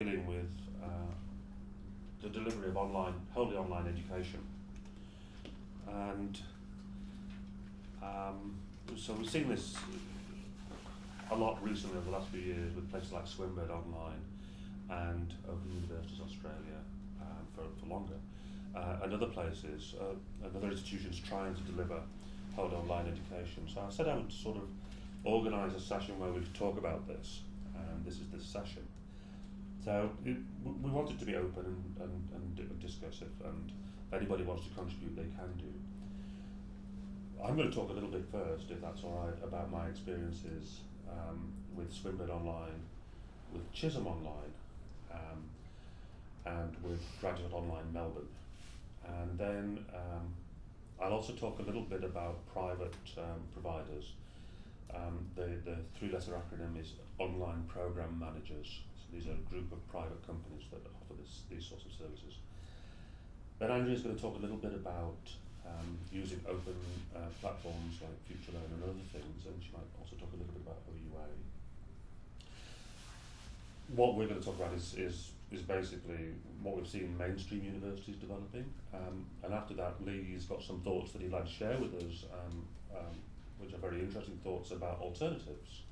dealing with uh, the delivery of online, wholly online education. And um, so we've seen this a lot recently over the last few years with places like Swinburne Online and Open Universities Australia um, for, for longer. Uh, and other places, uh, and other institutions trying to deliver wholly online education. So I said I would sort of organise a session where we could talk about this, and this is this session. So it, we want it to be open and, and, and discussive, and if anybody wants to contribute, they can do. I'm going to talk a little bit first, if that's all right, about my experiences um, with Swinburne Online, with Chisholm Online, um, and with Graduate Online Melbourne. And then um, I'll also talk a little bit about private um, providers. Um, the, the three-letter acronym is Online Program Managers. These are a group of private companies that offer this, these sorts of services. Then Andrea is going to talk a little bit about um, using open uh, platforms like FutureLearn and other things, and she might also talk a little bit about OUA. What we're going to talk about is, is, is basically what we've seen mainstream universities developing, um, and after that Lee's got some thoughts that he'd like to share with us, um, um, which are very interesting thoughts about alternatives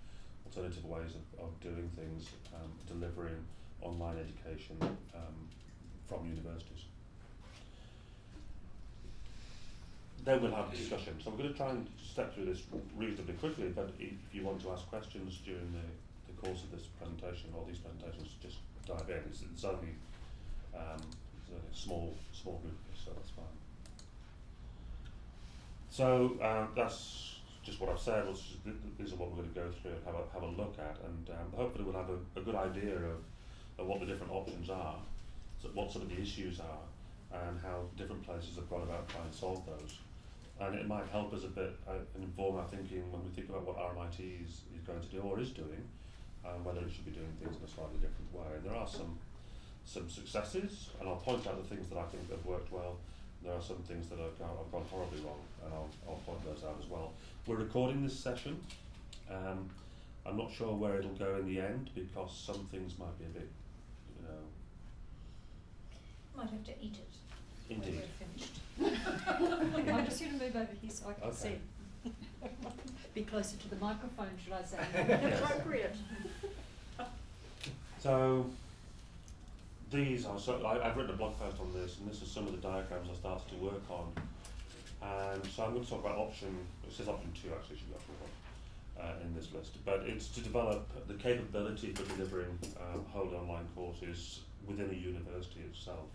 alternative ways of, of doing things, um, delivering online education um, from universities. Then we'll have a discussion. So we're going to try and step through this reasonably quickly, but if you want to ask questions during the, the course of this presentation or these presentations, just dive in. It's, it's only um, it's a small, small group, so that's fine. So uh, that's just what I've said, was just, these are what we're going to go through and have a, have a look at, and um, hopefully we'll have a, a good idea of, of what the different options are, so what some of the issues are, and how different places have gone about trying to solve those. And it might help us a bit uh, and inform our thinking when we think about what RMIT is, is going to do or is doing, and whether it should be doing things in a slightly different way. And there are some some successes, and I'll point out the things that I think have worked well, there are some things that have gone, have gone horribly wrong, and I'll, I'll point those out as well. We're recording this session. Um, I'm not sure where it'll go in the end because some things might be a bit, you know. Might have to eat it. Indeed. When we're finished. I'm just going to move over here so I can Okay. see. Be closer to the microphone, should I say? Yes. Appropriate. So these are so I, I've written a blog post on this, and this is some of the diagrams I started to work on. And so I'm going to talk about option. It says option two actually, should be option one uh, in this list. But it's to develop the capability for delivering um, whole online courses within a university itself.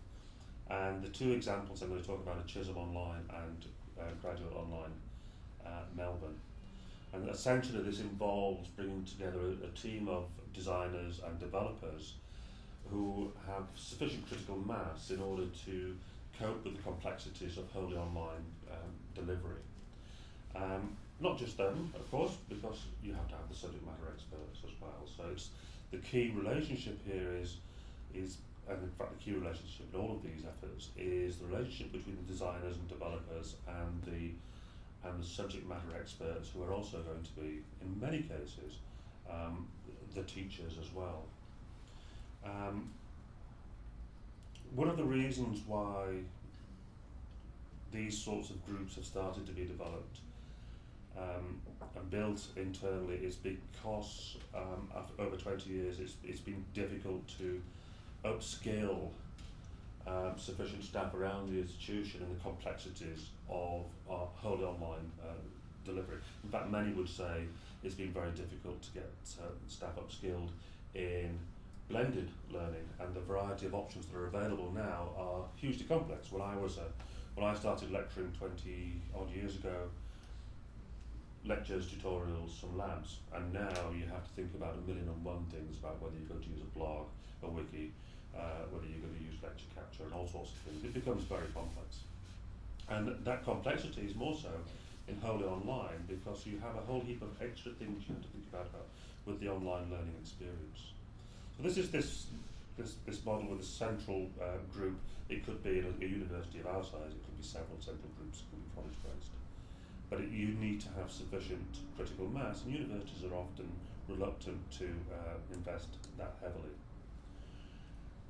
And the two examples I'm going to talk about are Chisholm Online and uh, Graduate Online uh, Melbourne. And essentially, this involves bringing together a, a team of designers and developers who have sufficient critical mass in order to cope with the complexities of wholly online um, delivery. Um, not just them, of course, because you have to have the subject matter experts as well. So it's the key relationship here is is and in fact the key relationship in all of these efforts is the relationship between the designers and developers and the and the subject matter experts who are also going to be in many cases um, the teachers as well. Um, one of the reasons why these sorts of groups have started to be developed um, and built internally is because um, after over 20 years it's, it's been difficult to upscale um, sufficient staff around the institution and the complexities of our wholly online uh, delivery. In fact, many would say it's been very difficult to get uh, staff upskilled in blended learning and the variety of options that are available now are hugely complex. When I was a, when I started lecturing 20 odd years ago, lectures, tutorials, some labs, and now you have to think about a million and one things about whether you're going to use a blog, a wiki, uh, whether you're going to use lecture capture and all sorts of things. It becomes very complex. And that complexity is more so in wholly online because you have a whole heap of extra things you have to think about, about with the online learning experience. So this is this this, this model with a central uh, group. It could be a, a university of our size, it could be several central groups, it could be college based. But it, you need to have sufficient critical mass, and universities are often reluctant to uh, invest that heavily.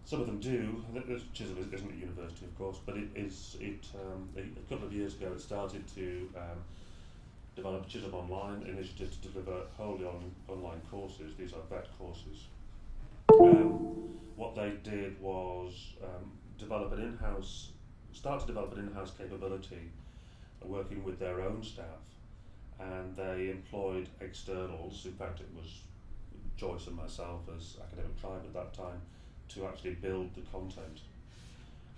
some of them do. is- isn't a university, of course, but it is. It um, a, couple of years ago, it started to um, develop Chisholm Online initiative to deliver wholly on online courses. These are vet courses. Um, what they did was um, develop an in-house, start to develop an in-house capability, uh, working with their own staff, and they employed externals. In fact, it was Joyce and myself as academic tribe at that time to actually build the content.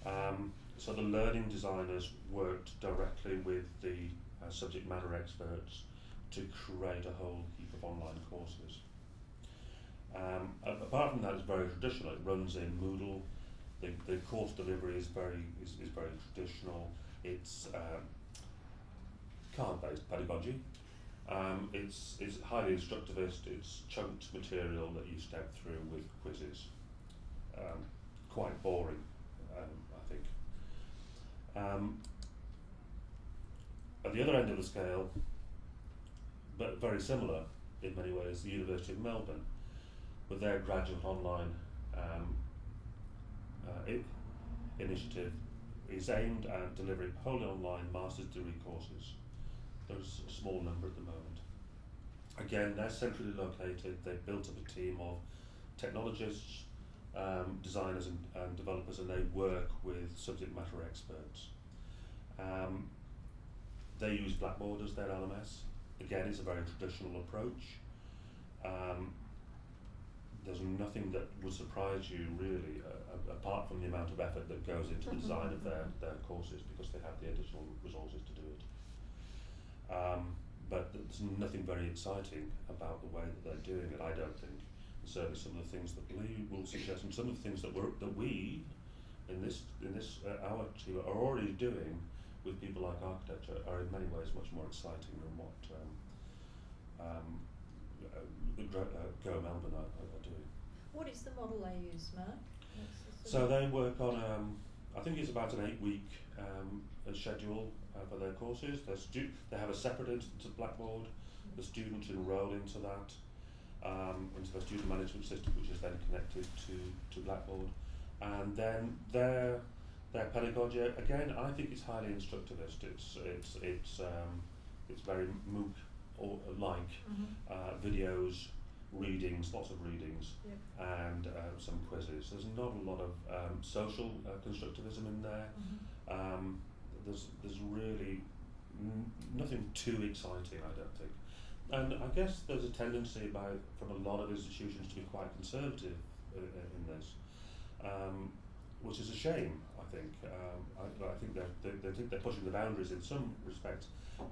Um, so the learning designers worked directly with the uh, subject matter experts to create a whole heap of online courses. Um, apart from that, it's very traditional. It runs in Moodle. The, the course delivery is very is, is very traditional. It's um, card-based pedagogy. Um, it's it's highly instructivist. It's chunked material that you step through with quizzes. Um, quite boring, um, I think. Um, at the other end of the scale, but very similar in many ways, the University of Melbourne, with their graduate online um, uh, initiative, is aimed at delivering wholly online master's degree courses. There's a small number at the moment. Again, they're centrally located. They've built up a team of technologists, um, designers, and, and developers, and they work with subject matter experts. Um, they use Blackboard as their LMS. Again, it's a very traditional approach. Um, there's nothing that would surprise you really, uh, apart from the amount of effort that goes into the design of their, their courses because they have the additional resources to do it. Um, but there's nothing very exciting about the way that they're doing it, I don't think. And certainly some of the things that Lee will suggest and some of the things that we're, that we in this in this uh, our team are already doing with people like architecture are in many ways much more exciting than what um, um, Go Melbourne are are doing. What is the model they use, Mark? The So they work on, um, I think it's about an eight-week um, uh, schedule uh, for their courses. They're stu- they have a separate instance of Blackboard. The students enrol into that, um, into their student management system, which is then connected to, to Blackboard. And then their their pedagogy again, I think it's highly instructivist. It's it's it's um, it's very MOOC or like Mhm. uh, videos, readings, lots of readings, Yep. and uh, some quizzes. There's not a lot of um, social uh, constructivism in there. Mhm. Um, there's there's really n- nothing too exciting, I don't think. And I guess there's a tendency by from a lot of institutions to be quite conservative uh, uh, in this, um, which is a shame. I think. Um, I, I think they're, they they think they're pushing the boundaries in some respects,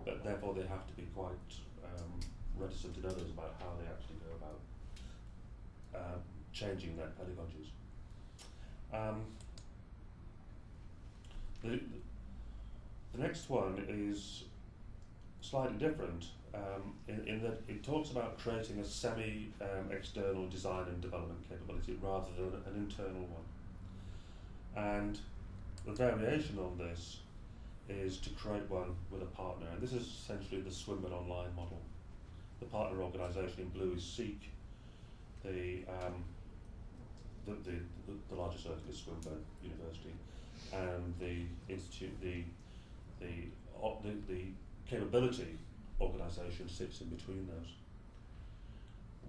but therefore they have to be quite um, reticent in others about how they actually go about uh, changing their pedagogies. Um, the, the next one is slightly different um, in, in that it talks about creating a semi um, external design and development capability rather than an internal one. And the variation on this is to create one with a partner, and this is essentially the Swinburne Online model. The partner organisation in blue is Seek. The, um, the, the, the, larger circle is Swinburne University, and the institute, the the the, the capability organisation sits in between those.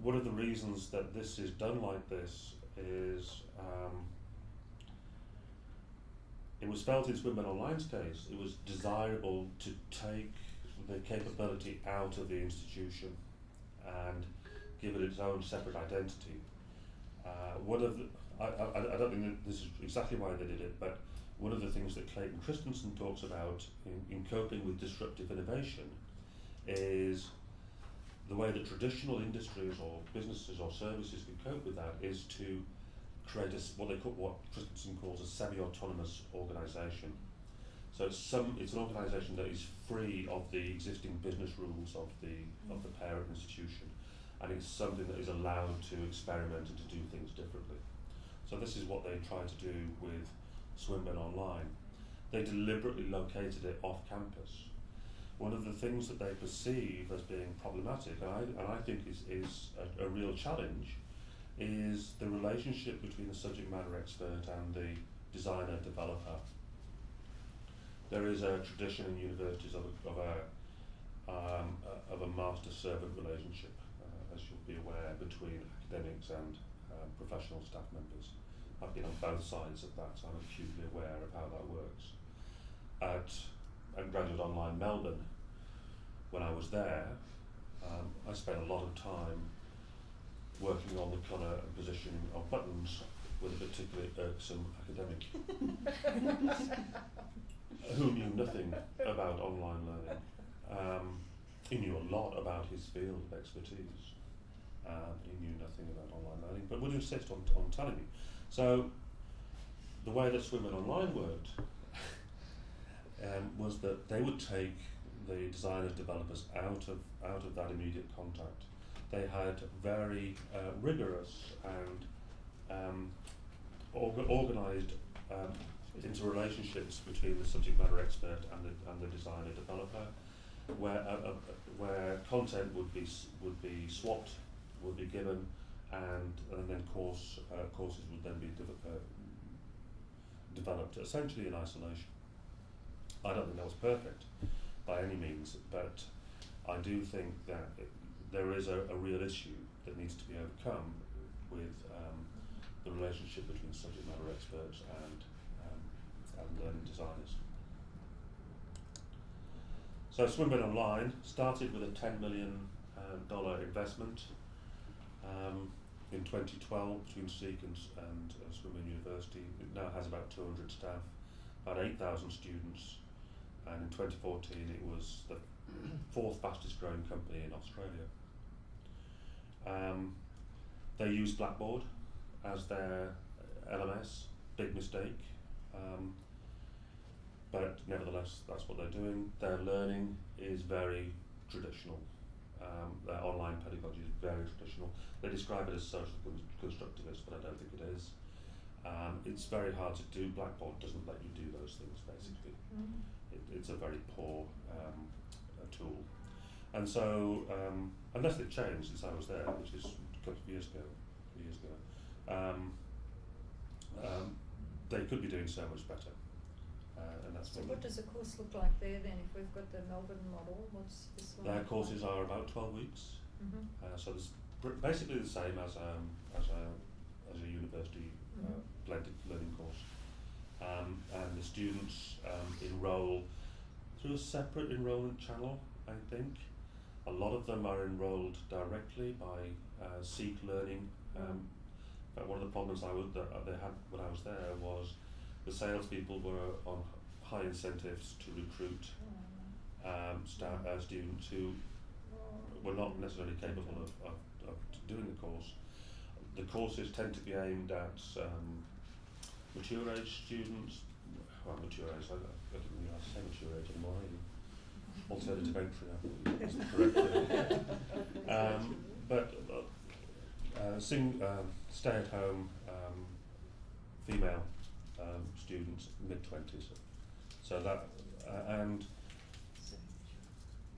One of the reasons that this is done like this is um, it was felt in Swinburne Online's case it was desirable to take the capability out of the institution and give it its own separate identity. Uh, one of the, I, I, I don't think this is exactly why they did it, but one of the things that Clayton Christensen talks about in, in coping with disruptive innovation is the way that traditional industries or businesses or services can cope with that is to create a, what they call what Christensen calls a semi-autonomous organisation. So it's some it's an organisation that is free of the existing business rules of the of the parent institution, and it's something that is allowed to experiment and to do things differently. So this is what they try to do with Swinburne Online. They deliberately located it off campus. One of the things that they perceive as being problematic, and I, and I think is, is a, a real challenge, is the relationship between the subject matter expert and the designer developer. There is a tradition in universities of a, of a, um, a, a master-servant relationship, uh, as you'll be aware, between academics and um, professional staff members. I've been on both sides of that, so I'm acutely aware of how that works. At, at Graduate Online Melbourne, when I was there, um, I spent a lot of time working on the colour and positioning of buttons with a particularly irksome academic who knew nothing about online learning. Um, he knew a lot about his field of expertise. Um, he knew nothing about online learning, but would insist on, on telling me. So, the way that Swinburne Online worked um, was that they would take the designers, developers out of out of that immediate contact. They had very uh, rigorous and um, orga- organised um, interrelationships between the subject matter expert and the and the designer developer, where uh, uh, where content would be would be swapped, would be given, and and then course uh, courses would then be de- uh, developed essentially in isolation. I don't think that was perfect by any means, but I do think that it, there is a, a real issue that needs to be overcome with um, the relationship between subject matter experts and um, and learning designers. So Swinburne Online started with a $10 million uh, investment um, in 2012 between Seek and, and uh, Swinburne University. It now has about 200 staff, about 8,000 students, and in 2014 it was the fourth fastest growing company in Australia. Um, they use Blackboard as their LMS, big mistake. Um, but nevertheless, that's what they're doing. Their learning is very traditional. Um, their online pedagogy is very traditional. They describe it as social con- constructivist, but I don't think it is. Um, it's very hard to do. Blackboard doesn't let you do those things, basically Mm. it, it's a very poor um, uh, tool. And so, um, unless they've changed since I was there, which is a couple of years ago, years ago, um, um, they could be doing so much better. Uh, and that's So what what does a course look like there then, if we've got the Melbourne model, what's this one? their courses like? are about 12 weeks. Mhm. Uh, so it's basically the same as um, as a as a university uh, Mhm. blended learning course, um, and the students um, enrol through a separate enrolment channel. I think a lot of them are enrolled directly by uh, Seek Learning. Um, in fact, one of the problems I was that they had when I was there was the salespeople were on high incentives to recruit um, sta- uh, students who were not necessarily capable of, of, of doing the course. The courses tend to be aimed at um, mature age students, well, mature age, I, I didn't realise I say mature age anymore, either. Alternative entry, is the correct term. um, but uh, uh, sing, um, stay at home um, female um, students, mid 20s. So that, uh, and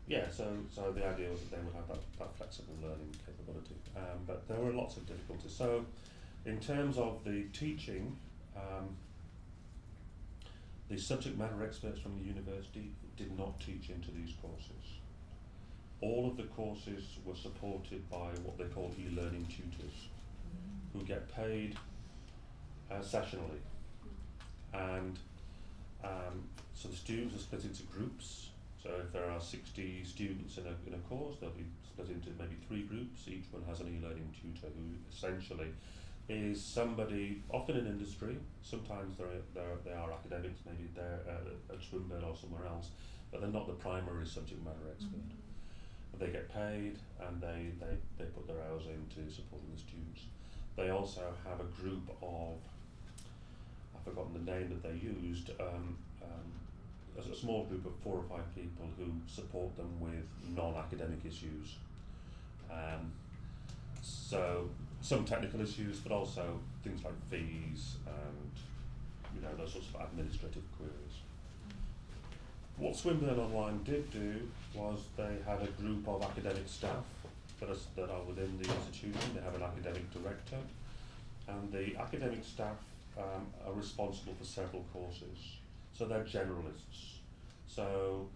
yeah, so so the idea was that they would have that, that flexible learning capability. Um, but there were lots of difficulties. So in terms of the teaching, um, the subject matter experts from the university did not teach into these courses. All of the courses were supported by what they call e-learning tutors, who get paid uh, sessionally. And um, so the students are split into groups. So if there are 60 students in a, in a course, they'll be split into maybe three groups. Each one has an e-learning tutor who essentially is somebody, often in industry, sometimes they're, they're, they are academics, maybe they're uh, at Swinburne or somewhere else, but they're not the primary subject matter expert. But they get paid and they, they, they put their hours into supporting the students. They also have a group of, I've forgotten the name that they used, um, um, a, a small group of four or five people who support them with non-academic issues. Um, so some technical issues, but also things like fees and you know those sorts of administrative queries. What Swinburne Online did do was they had a group of academic staff that are, that are within the institution. They have an academic director, and the academic staff um, are responsible for several courses. So they're generalists. So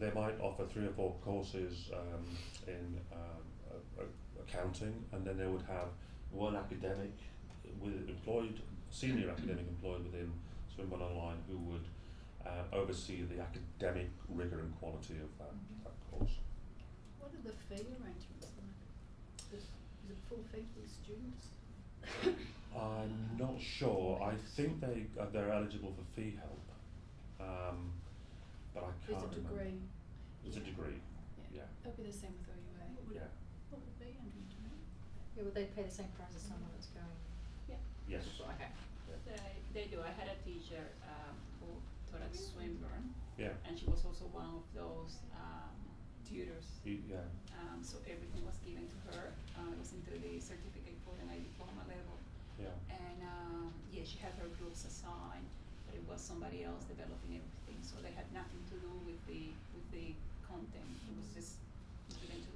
they might offer three or four courses um, in a accounting, and then they would have one academic with employed, senior academic employed within Swinburne Online who would uh, oversee the academic rigour and quality of that, that course. What are the fee arrangements like? Is, is it full fee for the students? I'm not sure. I think they uh, they're eligible for fee help, um, but I Is can't it remember. degree? It's a degree. Yeah. It'll be the same with OUA. Yeah. what would it be, Andrew, do you know? Yeah, would they pay the same price as someone that's going? Yeah. Yes. Okay. They, they do. I had a teacher um, who taught at Swinburne, Yeah. and she was also one of those um, tutors. Y- Yeah. Um, so everything was given to her. Uh, it was into the certificate for the night diploma level. Yeah. And um, yeah, she had her groups assigned, but it was somebody else developing everything. So they had nothing to do with the with the content. It was just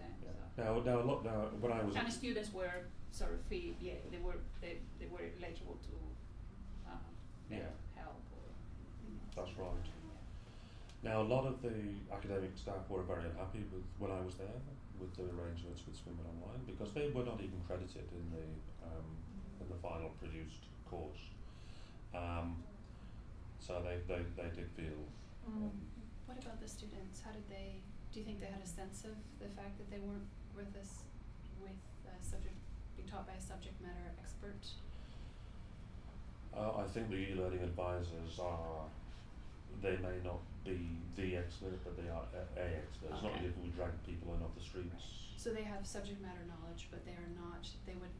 given to them. Yeah. So. Now, now, look, now, when I was And students were sort of fee, yeah, they were they, they were eligible to um, Yeah. help or you know, That's something right. yeah. Now, a lot of the academic staff were very unhappy with when I was there with the arrangements with Swinburne Online because they were not even credited in the um, in the final produced course. Um, so they, they, they did feel um, What about the students? How did they, do you think they had a sense of the fact that they weren't with us, with a subject, being taught by a subject matter expert? Uh, I think the e-learning advisors are, they may not be the expert, but they are a, a expert. It's not Okay. as if we drag people in off the streets. So they have subject matter knowledge, but they are not, they would,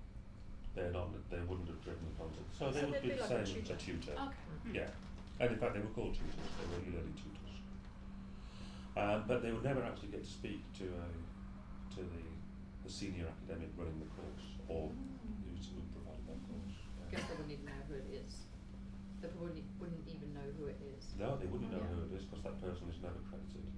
They're not, they wouldn't have driven the content. So they So would they'd be be the like a same as a tutor. tutor. okay. Yeah. And in fact, they were called tutors. They were e-learning tutors. Um, but they would never actually get to speak to a, to the, the senior academic running the course or who's, who provided that course. I guess they wouldn't even know who it is. They wouldn't, e- wouldn't even know who it is. No, they wouldn't know Yeah. who it is because that person is never credited.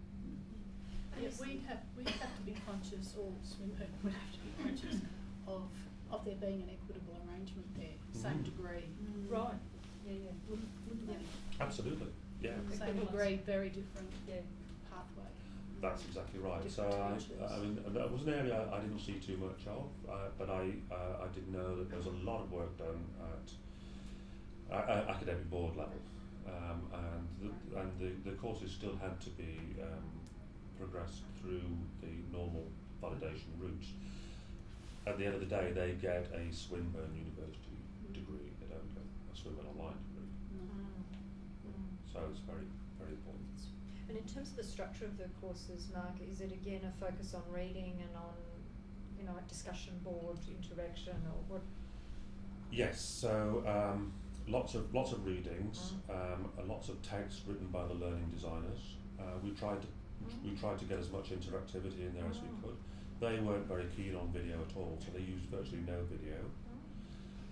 Yeah, we'd have, we'd have to be conscious, or Swinburne would have to be conscious of, of there being an equitable arrangement there, same Mhm. degree. Mm. Right. Yeah, yeah. Wouldn't, wouldn't Yeah. they? Absolutely. Yeah. Mm. Same degree, very different Yeah. That's exactly right. So I. I mean, that was an area I didn't see too much of, uh, but I, uh, I did know that there was a lot of work done at uh, uh, academic board level, um, and the, and the, the courses still had to be um, progressed through the normal validation routes. At the end of the day, they get a Swinburne University degree. They don't get a Swinburne Online degree. So it's very, very important. And in terms of the structure of the courses, Mark, is it again a focus on reading and on, you know, discussion board interaction or what? Yes, so um, lots of lots of readings, um, and lots of texts written by the learning designers. Uh, we tried to we tried to get as much interactivity in there as we Mm. could. They weren't very keen on video at all, so they used virtually no video.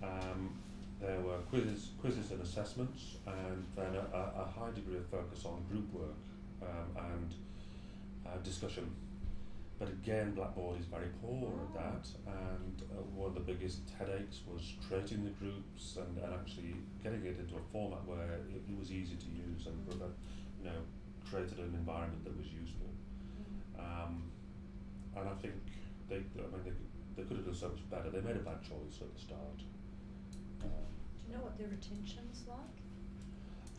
Um, there were quizzes, quizzes and assessments, and then a, a high degree of focus on group work um, and uh, discussion. But again, Blackboard is very poor at that, and uh, one of the biggest headaches was creating the groups and, and actually getting it into a format where it, it was easy to use and prevent, you know, created an environment that was useful. Um, and I think they, I mean, they, they could have done so much better. They made a bad choice at the start. Um, Do you know what their retention's like?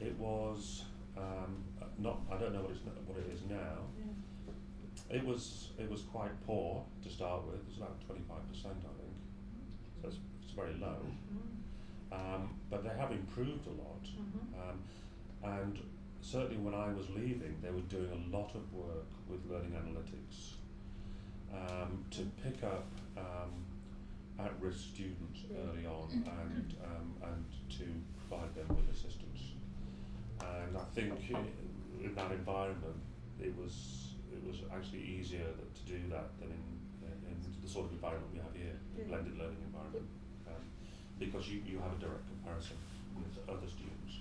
it was um, not. I don't know what it's what it is now. It was it was quite poor to start with. It was about twenty five percent, I think. So it's, it's very low. Um, but they have improved a lot. Um, and certainly when I was leaving, they were doing a lot of work with learning analytics um, to pick up um, at-risk students early on and um, and to provide them with assistance. And I think in that environment, it was it was actually easier that, to do that than in, in, the sort of environment we have here, the blended learning environment, um, because you, you have a direct comparison with other students.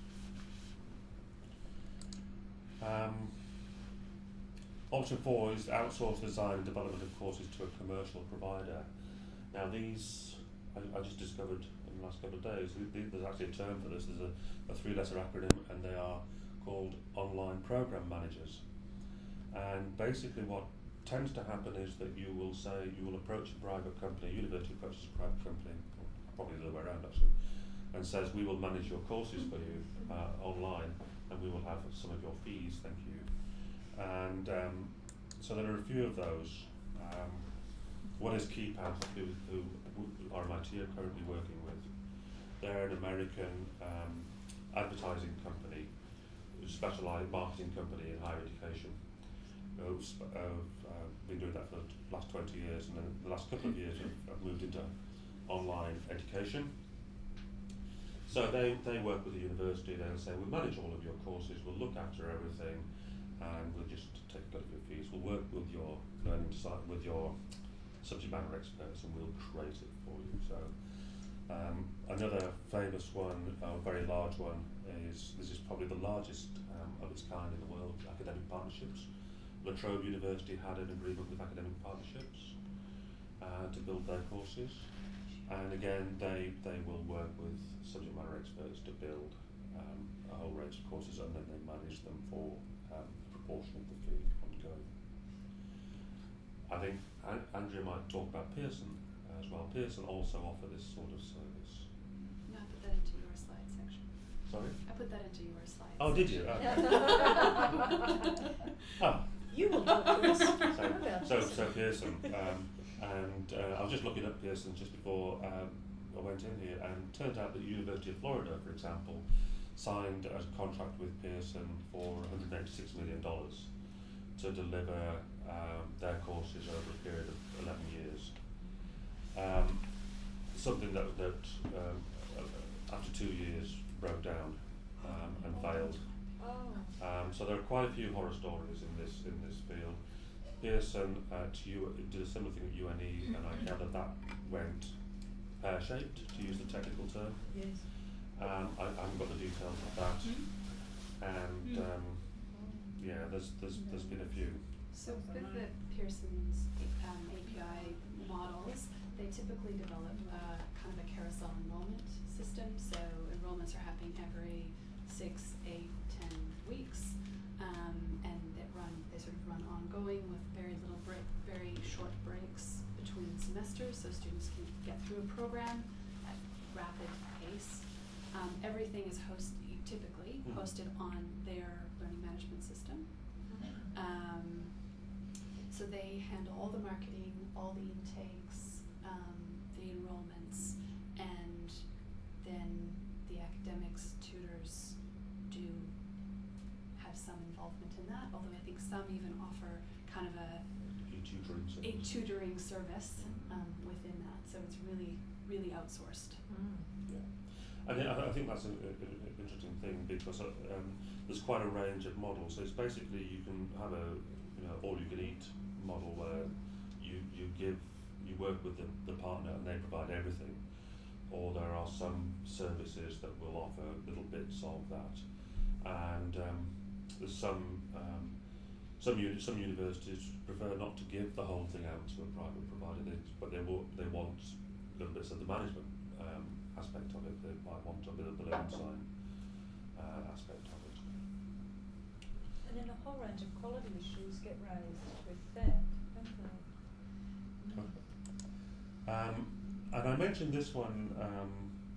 Um, option four is to outsource design and development of courses to a commercial provider. Now these, I, I just discovered the last couple of days, th- th- there's actually a term for this, there's a, a three-letter acronym and they are called online program managers. And basically what tends to happen is that you will say, you will approach a private company, university approaches a private company, probably the other way around actually, and says, we will manage your courses for you uh, online and we will have some of your fees, thank you. And um, so there are a few of those. Um, one is KeyPath, who, who w- RMIT are currently working with. They're an American um, advertising company, specialised marketing company in higher education. Sp- uh, been doing that for the last 20 years, and then the last couple of years have moved into online education. So they, they work with the university, they'll say, we'll manage all of your courses, we'll look after everything, and we'll just take a look at your fees. We'll work with your learning with your subject matter experts, and we'll create it for you. So um, another famous one, a very large one, is this is probably the largest um, of its kind in the world, academic partnerships. La Trobe University had an agreement with academic partnerships uh, to build their courses. And again, they, they will work with subject matter experts to build um, a whole range of courses and then they manage them for um, proportion of the fee ongoing. I think An- Andrea might talk about Pearson as well. Pearson also offer this sort of service. No, I put that into your slide section. Sorry? I put that into your slides. Oh, did you? Oh. oh. You will talk to us So, so, so Pearson, um, and uh, I was just looking up Pearson just before um, I went in here, and it turns out that the University of Florida, for example, signed a contract with Pearson for $186 million to deliver um, their courses over a period of 11 years. Um, something that, that um, uh, after two years broke down um, and failed. Oh. Um, so there are quite a few horror stories in this in this field. Pearson at U did a similar thing at UNE, and I gather that went pear shaped, to use the technical term. Yes. Um, I, I haven't got the details of that, and um, yeah, there's there's there's been a few. So with the Pearson's um, API models, they typically develop uh, kind of a carousel enrollment system. So enrollments are happening every six, eight, ten weeks, um, and that run they sort of run ongoing with very little break, very short breaks between semesters, so students can get through a program at rapid pace. Um, everything is host typically Mhm. hosted on their learning management system. Um, so they handle all the marketing, all the intakes, um, the enrollments, and then the academics tutors do have some involvement in that, although I think some even offer kind of a, E-tutoring a tutoring service um, within that, so it's really, really outsourced. Mm. Yeah, and I, I think that's an interesting thing because uh, um, there's quite a range of models. So it's basically you can have a you know all you can eat model where you you give you work with the, the partner and they provide everything, or there are some services that will offer little bits of that, and um, there's some um, some uni- some universities prefer not to give the whole thing out to a private provider, they, but they will they want little bits of the management um, aspect of it. They might want a bit of the learning design uh, aspect of it. And then a whole range of quality issues get raised with that, don't they? Um, and I mentioned this one. Um,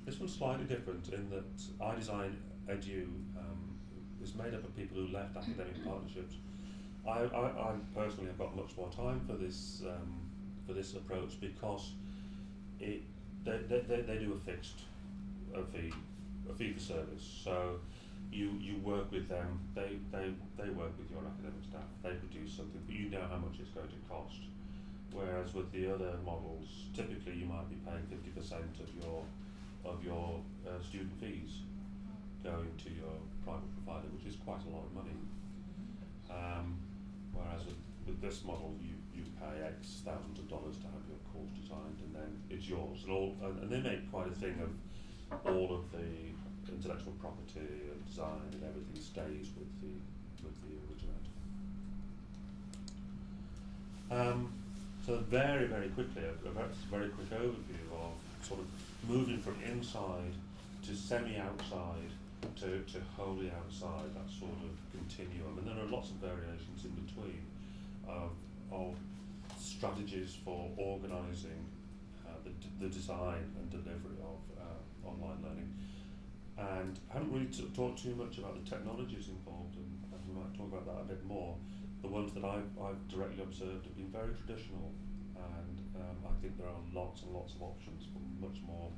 this one's slightly different in that iDesign Edu um, is made up of people who left academic partnerships. I, I, I personally have got much more time for this um, for this approach because it they, they, they, they do a fixed a fee a fee for service. So you you work with them. They they they work with your academic staff. They produce something, but you know how much it's going to cost. Whereas with the other models, typically you might be paying fifty percent of your of your uh, student fees going to your private provider, which is quite a lot of money. Um, whereas with, with this model, you, you pay X thousands of dollars to have your course designed, and then it's yours. And all and, and they make quite a thing of all of the intellectual property and design and everything stays with the with the originator. Um, so very, very quickly, a, very, quick overview of sort of moving from inside to semi-outside to, to wholly outside, that sort of continuum. And there are lots of variations in between of, of strategies for organising uh, the, the design and delivery of uh, online learning. And I haven't really talked too much about the technologies involved, and we might talk about that a bit more. The ones that I've, I've directly observed have been very traditional, and um, I think there are lots and lots of options for much more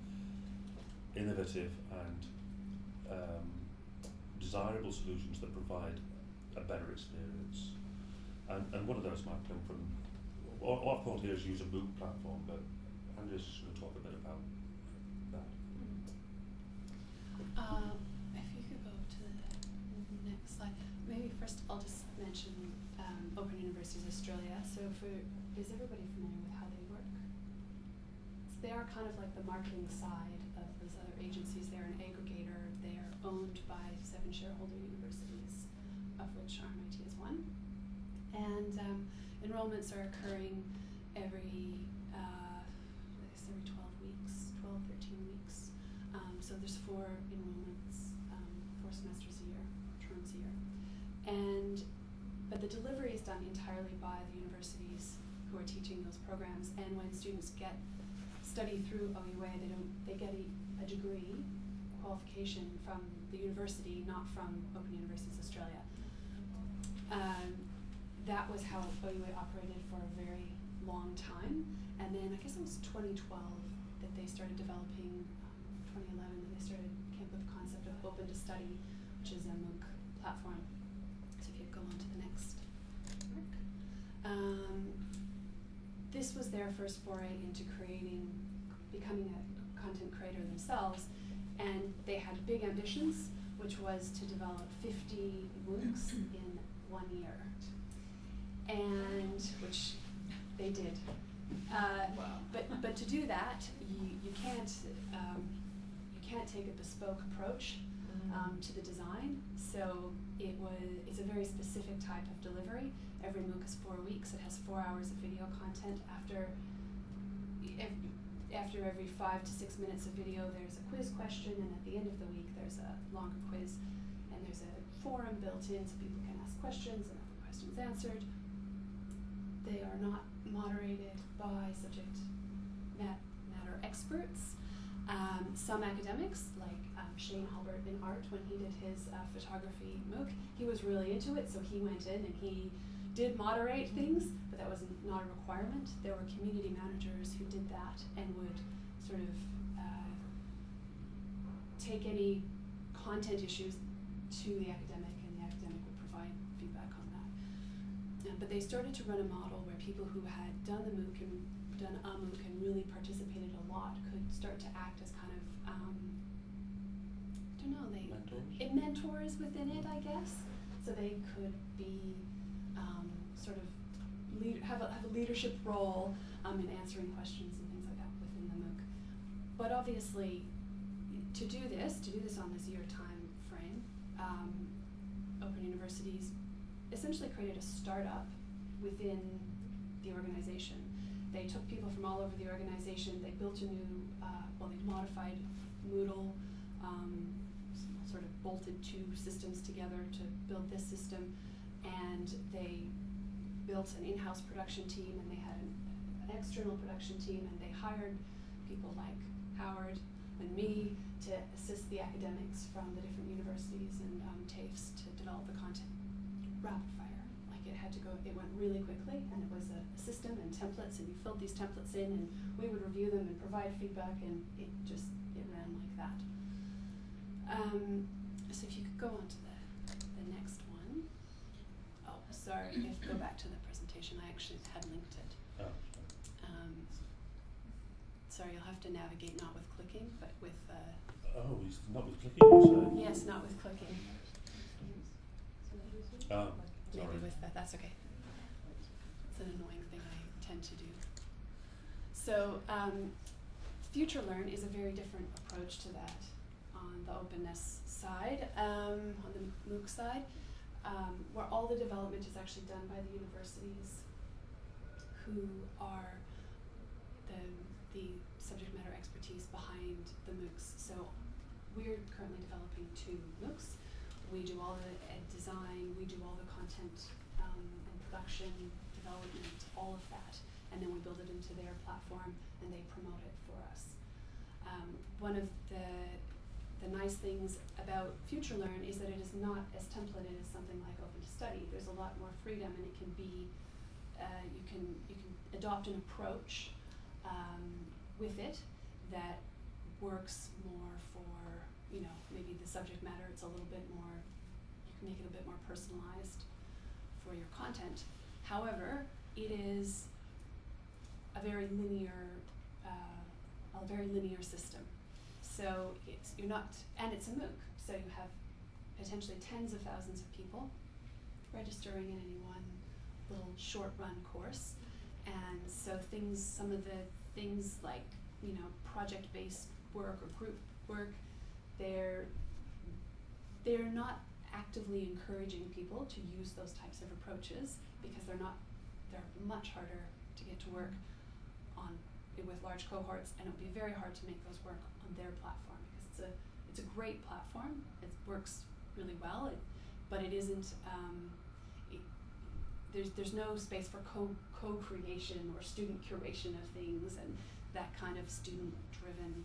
innovative and um, desirable solutions that provide a better experience. And, and one of those might come from, what, I've called here is use a MOOC platform, but Andrea's just going to talk a bit about that. Um, if you could go to the next slide, maybe first I'll just mention Open Universities Australia. So, for is everybody familiar with how they work? So they are kind of like the marketing side of those other agencies. They're an aggregator. They are owned by seven shareholder universities, of which RMIT is one. And um, enrollments are occurring every, uh, I guess every 12 weeks, 12, 13 weeks. Um, so there's four enrollments, um, four semesters a year, terms a year. And, but the delivery is done entirely by the universities who are teaching those programs. And when students get, study through OUA, they don't, they get a, a degree, qualification from the university, not from Open Universities Australia. Um, that was how OUA operated for a very long time. And then I guess it was 2012 that they started developing, um, 2011 that they started came up with the concept of Open to Study, which is a MOOC platform. So if you go on to the next. Um, this was their first foray into creating, becoming a content creator themselves, and they had big ambitions, which was to develop 50 MOOCs in one year, and which they did. Uh, Wow. But but to do that, you you can't um, you can't take a bespoke approach um, to the design. So it was it's a very specific type of delivery. Every MOOC is four weeks. It has four hours of video content. After ev- after every five to six minutes of video, there's a quiz question, and at the end of the week, there's a longer quiz, and there's a forum built in so people can ask questions and have the questions answered. They are not moderated by subject matter experts. Um, some academics, like um, Shane Halbert in art, when he did his uh, photography MOOC, he was really into it, so he went in and he did moderate things, but that was not a requirement. There were community managers who did that and would sort of uh, take any content issues to the academic, and the academic would provide feedback on that. Uh, but they started to run a model people who had done the MOOC and done a MOOC and really participated a lot could start to act as kind of, um, I don't know, they Mentors? mentors within it, I guess. So they could be um, sort of lead, have a have a leadership role um, in answering questions and things like that within the MOOC. But obviously, to do this, to do this on this year time frame, um, Open Universities essentially created a startup within the organization. They took people from all over the organization. They built a new, uh, well, they modified Moodle, um, sort of bolted two systems together to build this system, and they built an in-house production team, and they had an, an external production team, and they hired people like Howard and me to assist the academics from the different universities and um, TAFEs to develop the content rapid it had to go, it went really quickly, and it was a, a system and templates, and you filled these templates in, and we would review them and provide feedback, and it just it ran like that. Um, so if you could go on to the the next one. Oh, sorry, if go back to the presentation, I actually had linked it. Oh, Um, sorry, you'll have to navigate not with clicking, but with uh, oh, not with clicking, yes, not with clicking. Oh, Maybe with that, that's okay. It's an annoying thing I tend to do. So, um, FutureLearn is a very different approach to that on the openness side, um, on the MOOC side, um, where all the development is actually done by the universities. who are the the subject matter expertise behind the MOOCs. So we're currently developing two MOOCs. We do all the ed design, we do all the content um, and production development, all of that, and then we build it into their platform and they promote it for us. Um, one of the the nice things about FutureLearn is that it is not as templated as something like Open2Study. There's a lot more freedom, and it can be uh, you can you can adopt an approach um, with it that works more for you know maybe the subject matter. It's a little bit more you can make it a bit more personalized for your content. However, it is a very linear uh, a very linear system. So it's you're not and it's a MOOC, so you have potentially tens of thousands of people registering in any one little short run course. And so things some of the things like, you know, project based work or group work, they're they're not actively encouraging people to use those types of approaches because they're not they're much harder to get to work on with large cohorts and it would be very hard to make those work on their platform because it's a it's a great platform. It works really well. It, but it isn't um, there's there's no space for co co-creation or student curation of things and that kind of student driven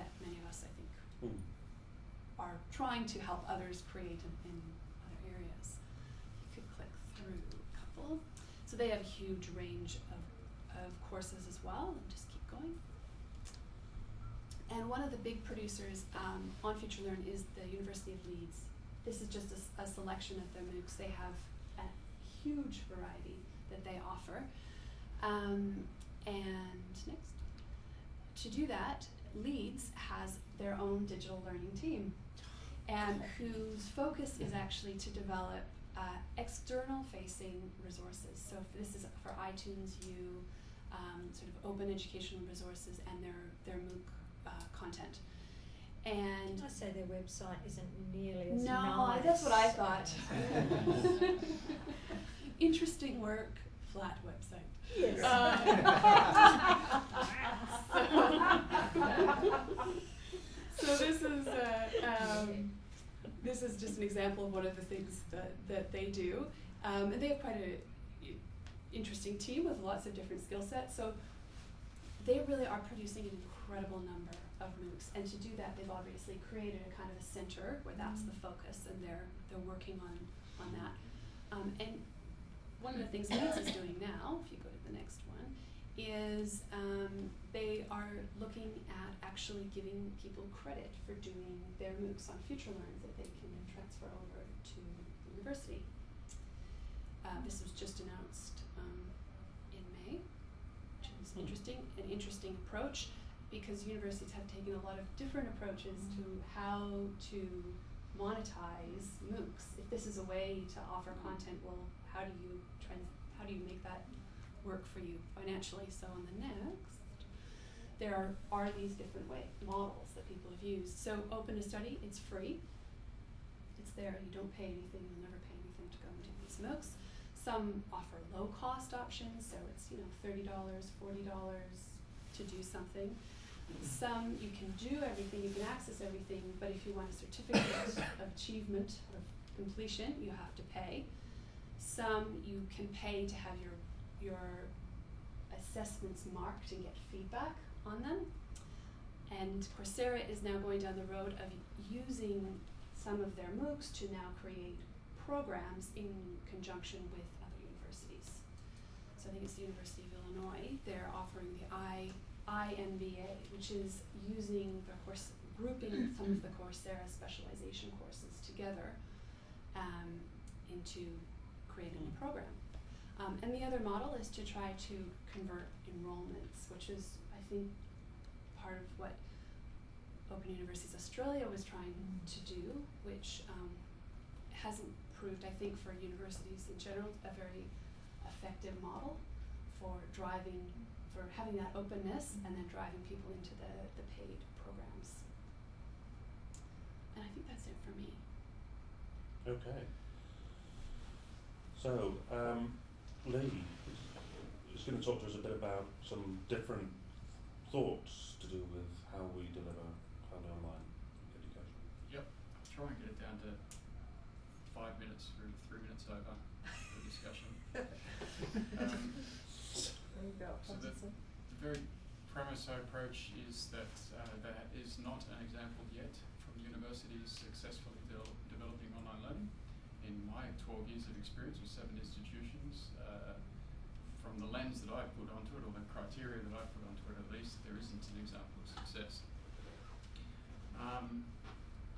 that many of us I think Hmm. are trying to help others create in, in other areas. You could click through a couple. So they have a huge range of, of courses as well. And just keep going. And one of the big producers um, on FutureLearn is the University of Leeds. This is just a selection of their MOOCs. They have a huge variety that they offer. Um, and next. To do that, Leeds has their own digital learning team, and whose focus is actually to develop uh, external facing resources. So if this is for iTunes U, um, sort of open educational resources, and their their MOOC uh, content. And I say their website isn't nearly as no, nice. that's what I thought. Interesting work, flat website. Yes. so this is uh, um, this is just an example of one of the things that, that they do, um, and they have quite an interesting team with lots of different skill sets. So they really are producing an incredible number of MOOCs, and to do that, they've obviously created a kind of a center where that's the focus, and they're they're working on on that. Um, and one of the things Leeds is doing now, if you go to the next one, is um, they are looking at actually giving people credit for doing their MOOCs on FutureLearn that they can then transfer over to the university. Uh, this was just announced um, in May, which is Hmm. interesting, an interesting approach because universities have taken a lot of different approaches to how to monetize MOOCs. If this is a way to offer content, well, how do you trans- how do you make that work for you financially? So on the next, there are, are these different way models that people have used. So Open2Study, it's free. It's there. You don't pay anything. You'll never pay anything to go and do these MOOCs. Some offer low cost options, so it's you know thirty dollars, forty dollars to do something. Some you can do everything, you can access everything, but if you want a certificate of achievement of completion, you have to pay. Some you can pay to have your your assessments marked and get feedback on them. And Coursera is now going down the road of using some of their MOOCs to now create programs in conjunction with other universities. So I think it's the University of Illinois. They're offering the I IMBA, which is using the course grouping some of the Coursera specialization courses together um, into creating a program. Um, and the other model is to try to convert enrollments, which is, I think, part of what Open Universities Australia was trying to do, which um, hasn't proved, I think, for universities in general, a very effective model for driving, for having that openness and then driving people into the, the paid programs. And I think that's it for me. Okay. So, um, Lee is, is going to talk to us a bit about some different thoughts to do with how we deliver highly online education. Yep, I'll try and get it down to five minutes or three minutes over the discussion. Um, There you go. So the, the very premise I approach is that uh, there is not an example yet from universities successfully de- developing online learning. In my 12 years of experience with seven institutions, uh, from the lens that I put onto it, or the criteria that I put onto it at least, there isn't an example of success. Um,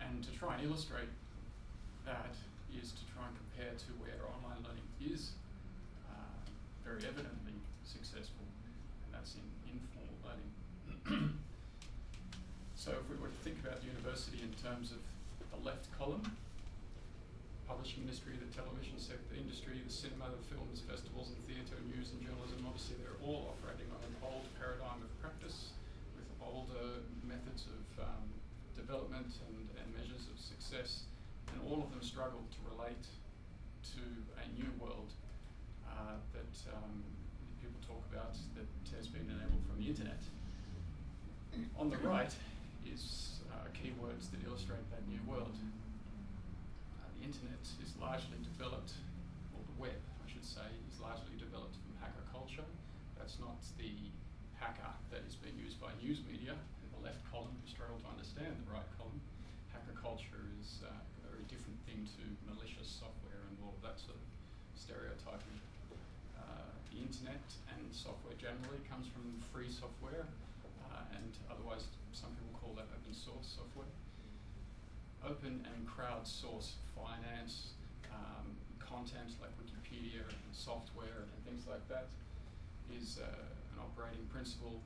and to try and illustrate that is to try and compare to where online learning is uh, very evidently successful, and that's in informal learning. so if we were to think about the university in terms of the left column, publishing industry, the television sector industry, the cinema, the films, festivals and theatre, news and journalism, obviously they're all operating on an old paradigm of practice with older methods of um, development and, and measures of success, and all of them struggle to relate to a new world uh, that um, people talk about that has been enabled from the internet. On the right is uh, keywords that illustrate that new world. Internet is largely developed, or the web, I should say, is largely developed from hacker culture. That's not the hacker that is being used by news media in the left column who struggle to understand the right column. Hacker culture is uh, a very different thing to malicious software and all of that sort of stereotyping. Uh, the internet and software generally comes from free software, uh, and otherwise some people call that open source software. Open and crowdsource finance, um, content like Wikipedia and software and things like that is uh, an operating principle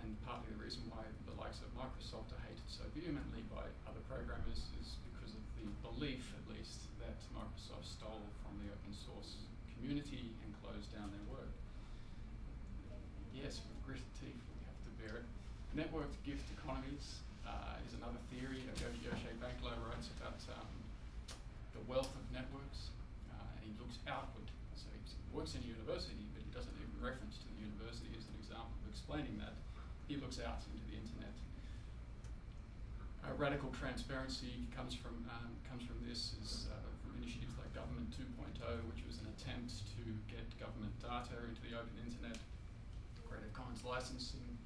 and partly the reason why the likes of Microsoft are hated so vehemently by other programmers is because of the belief, at least, that Microsoft stole from the open source community and closed down their work. Yes, with gritted teeth, we have to bear it. Networked gift economies uh, is another theory. Yo- Yochai Benkler writes about um, the wealth of networks, uh, and he looks outward. So he works in a university, but he doesn't even reference to the university as an example of explaining that. He looks out into the internet. Uh, radical transparency comes from um, comes from this is uh, from initiatives like Government 2.0, which was an attempt to get government data into the open internet, Creative Commons licensing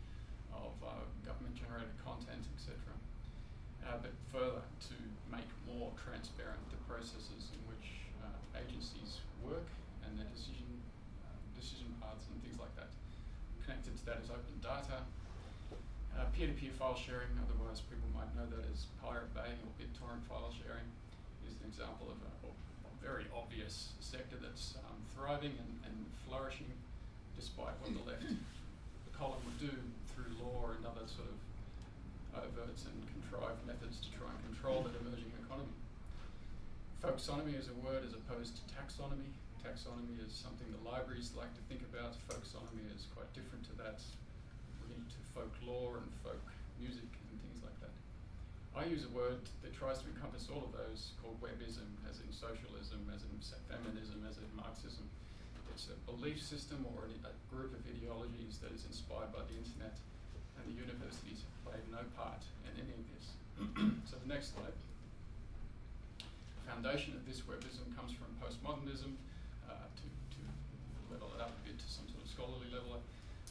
of uh, government-generated content, etc. Uh, but further to more transparent the processes in which uh, agencies work and their decision uh, decision paths and things like that. Connected to that is open data, uh, peer-to-peer file sharing, otherwise people might know that as Pirate Bay or BitTorrent file sharing, is an example of a, a very obvious sector that's um, thriving and, and flourishing despite what the left column would do through law and other sort of and contrived methods to try and control that emerging economy. Folksonomy is a word as opposed to taxonomy. Taxonomy is something the libraries like to think about. Folksonomy is quite different to that linked to folklore and folk music and things like that. I use a word that tries to encompass all of those called webism, as in socialism, as in feminism, as in Marxism. It's a belief system or a group of ideologies that is inspired by the internet, the universities have played no part in any of this. so the next slide. The foundation of this webism comes from postmodernism, uh, to, to level it up a bit to some sort of scholarly level.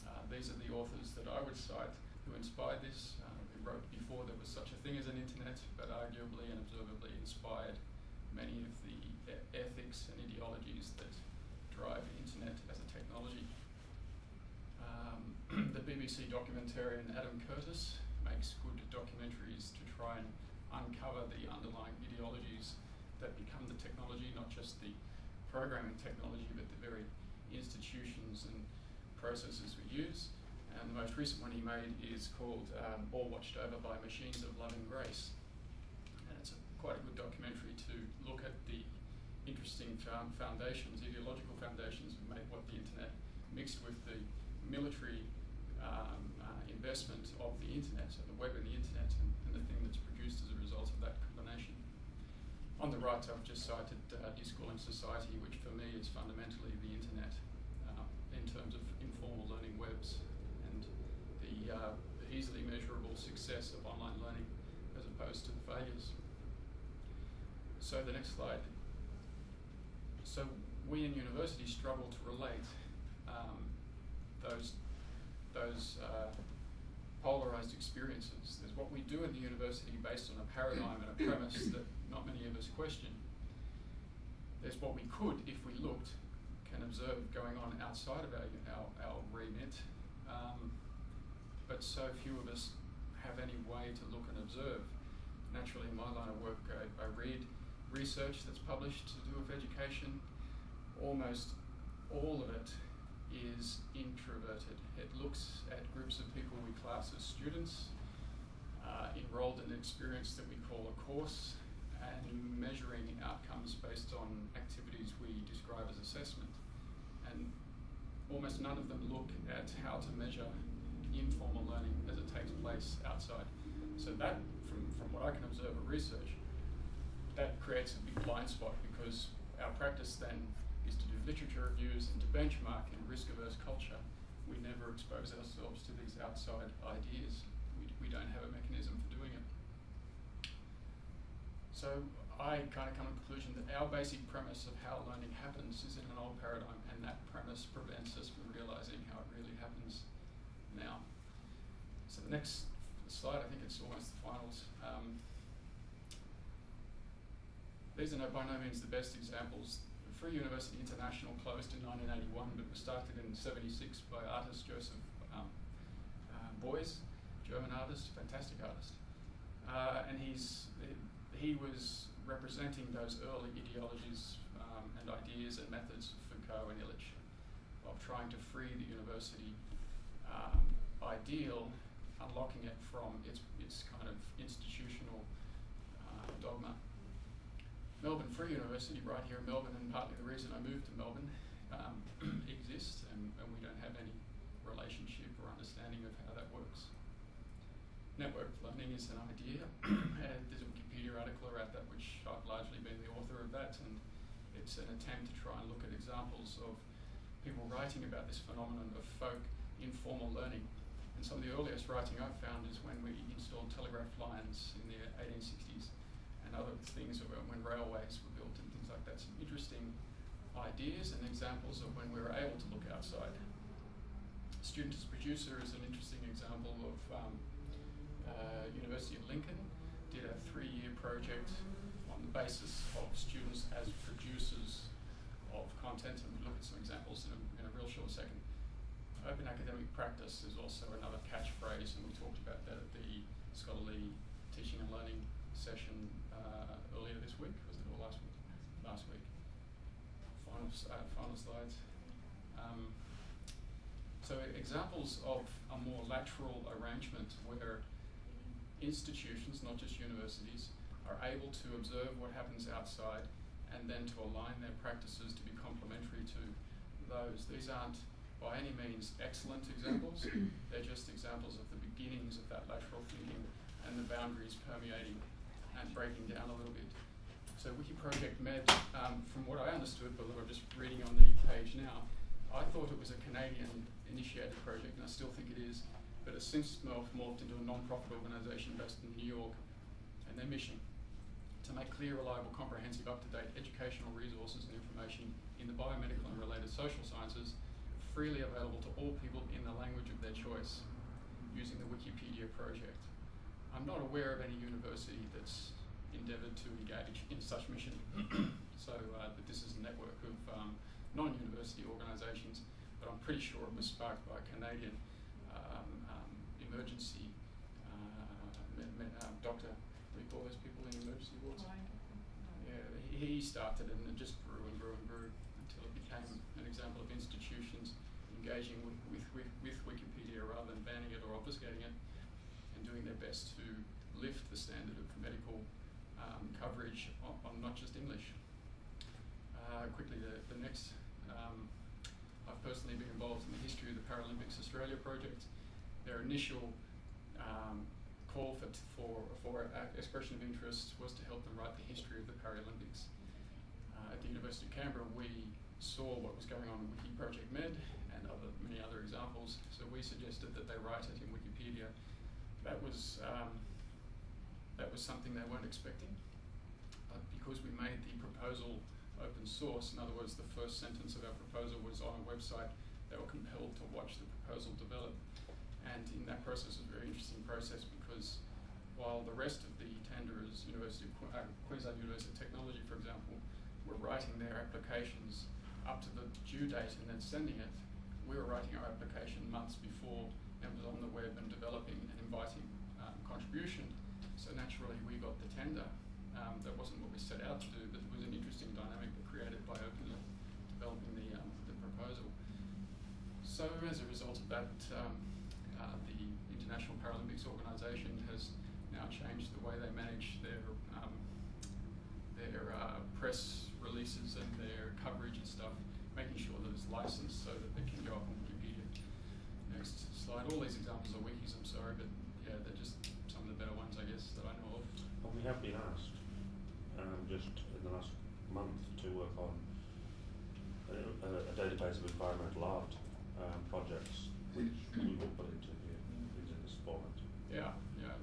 Uh, these are the authors that I would cite who inspired this, uh, who wrote before there was such a thing as an internet, but arguably and observably inspired many of the e- ethics and ideologies that drive the internet as a technology. BBC documentarian Adam Curtis makes good documentaries to try and uncover the underlying ideologies that become the technology, not just the programming technology, but the very institutions and processes we use. And the most recent one he made is called um, All Watched Over by Machines of Love and Grace. And it's a, quite a good documentary to look at the interesting foundations, ideological foundations of what the internet mixed with the military um, uh, investment of the internet, so the web and the internet, and, and the thing that's produced as a result of that combination. On the right, I've just cited uh, Deschooling Society, which for me is fundamentally the internet. in terms of informal learning webs and the, uh, the easily measurable success of online learning as opposed to the failures. So the next slide. So we in universities struggle to relate um, those those uh, polarized experiences. There's what we do in the university based on a paradigm and a premise that not many of us question. There's what we could, if we looked, can observe going on outside of our, our, our remit, um, but so few of us have any way to look and observe. Naturally, in my line of work, I, I read research that's published to do with education. Almost all of it is introverted. It looks at groups of people we class as students, uh, enrolled in an experience that we call a course, and measuring outcomes based on activities we describe as assessment. And almost none of them look at how to measure informal learning as it takes place outside. So that, from, from what I can observe of research, that creates a big blind spot because our practice then literature reviews and to benchmark in risk-averse culture. We never expose ourselves to these outside ideas. We, we don't have a mechanism for doing it. So I kind of come to the conclusion that our basic premise of how learning happens is in an old paradigm and that premise prevents us from realizing how it really happens now. So the next slide, I think it's almost the finals. Um, these are no, by no means the best examples. Free University International closed in 1981 but was started in 76 by artist Joseph um, uh, Beuys, German artist, fantastic artist. Uh, and he's, he was representing those early ideologies um, and ideas and methods of Foucault and Illich of trying to free the university um, ideal, unlocking it from its, its kind of institutional uh, dogma. Melbourne Free University, right here in Melbourne, and partly the reason I moved to Melbourne, um, exists, and, and, we don't have any relationship or understanding of how that works. Network learning is an idea, and there's a Wikipedia article about that, which I've largely been the author of that, and it's an attempt to try and look at examples of people writing about this phenomenon of folk informal learning. And some of the earliest writing I've found is when we installed telegraph lines in the 1860s and other things when railways were built and things like that. Some interesting ideas and examples of when we were able to look outside. Student as producer is an interesting example of um, uh, University of Lincoln did a three-year project on the basis of students as producers of content, and we'll look at some examples in a, in a real short second. Open academic practice is also another catchphrase, and we talked about that at the scholarly teaching and learning session uh, earlier this week, was it, or last week? Last week. Final, uh, final slides. Um, so examples of a more lateral arrangement where institutions, not just universities, are able to observe what happens outside and then to align their practices to be complementary to those. These aren't by any means excellent examples, they're just examples of the beginnings of that lateral thinking and the boundaries permeating and breaking down a little bit. So Wiki Project Med, um, from what I understood, but I'm just reading on the page now, I thought it was a Canadian initiated project, and I still think it is, but it's since morphed, morphed into a non-profit organisation based in New York, and their mission to make clear, reliable, comprehensive, up-to-date educational resources and information in the biomedical and related social sciences freely available to all people in the language of their choice using the Wikipedia project. I'm not aware of any university that's endeavoured to engage in such mission. so uh, that this is a network of um, non-university organisations, but I'm pretty sure it was sparked by a Canadian um, um, emergency uh, me, me, um, doctor. What do you call those people in emergency wards? Yeah, he, he started it and it just grew and grew and grew until it became an example of institutions engaging with, with, with, with Wikipedia rather than banning it or obfuscating it and doing their best to lift the standard of medical um, coverage on, on, not just English. Uh, quickly, the, the next, um, I've personally been involved in the history of the Paralympics Australia project. Their initial um, call for, for, for expression of interest was to help them write the history of the Paralympics. Uh, at the University of Canberra, we saw what was going on in Wiki Project Med and other, many other examples. So we suggested that they write it in Wikipedia. That was, um, that was something they weren't expecting. But because we made the proposal open source, in other words, the first sentence of our proposal was on a website, they were compelled to watch the proposal develop. And in that process, it was a very interesting process because while the rest of the tenderers, University of uh, Queensland University of Technology, for example, were writing their applications up to the due date and then sending it, we were writing our application months before and was on the web and developing and inviting um, contribution. So naturally, we got the tender. Um, that wasn't what we set out to do, but it was an interesting dynamic created by openly developing the, um, the proposal. So as a result of that, um, uh, the International Paralympics Organisation has now changed the way they manage their um, their uh, press releases and their coverage and stuff, making sure that it's licensed so that they can go up on Wikipedia. Next slide. All these examples are wikis. I'm sorry, but yeah, they're just some of the better ones, I guess, that I know of. Well, we have been asked um, just in the last month to work on a, a, a database of environmental art um, projects, which we will put into here, into this format. Yeah, yeah.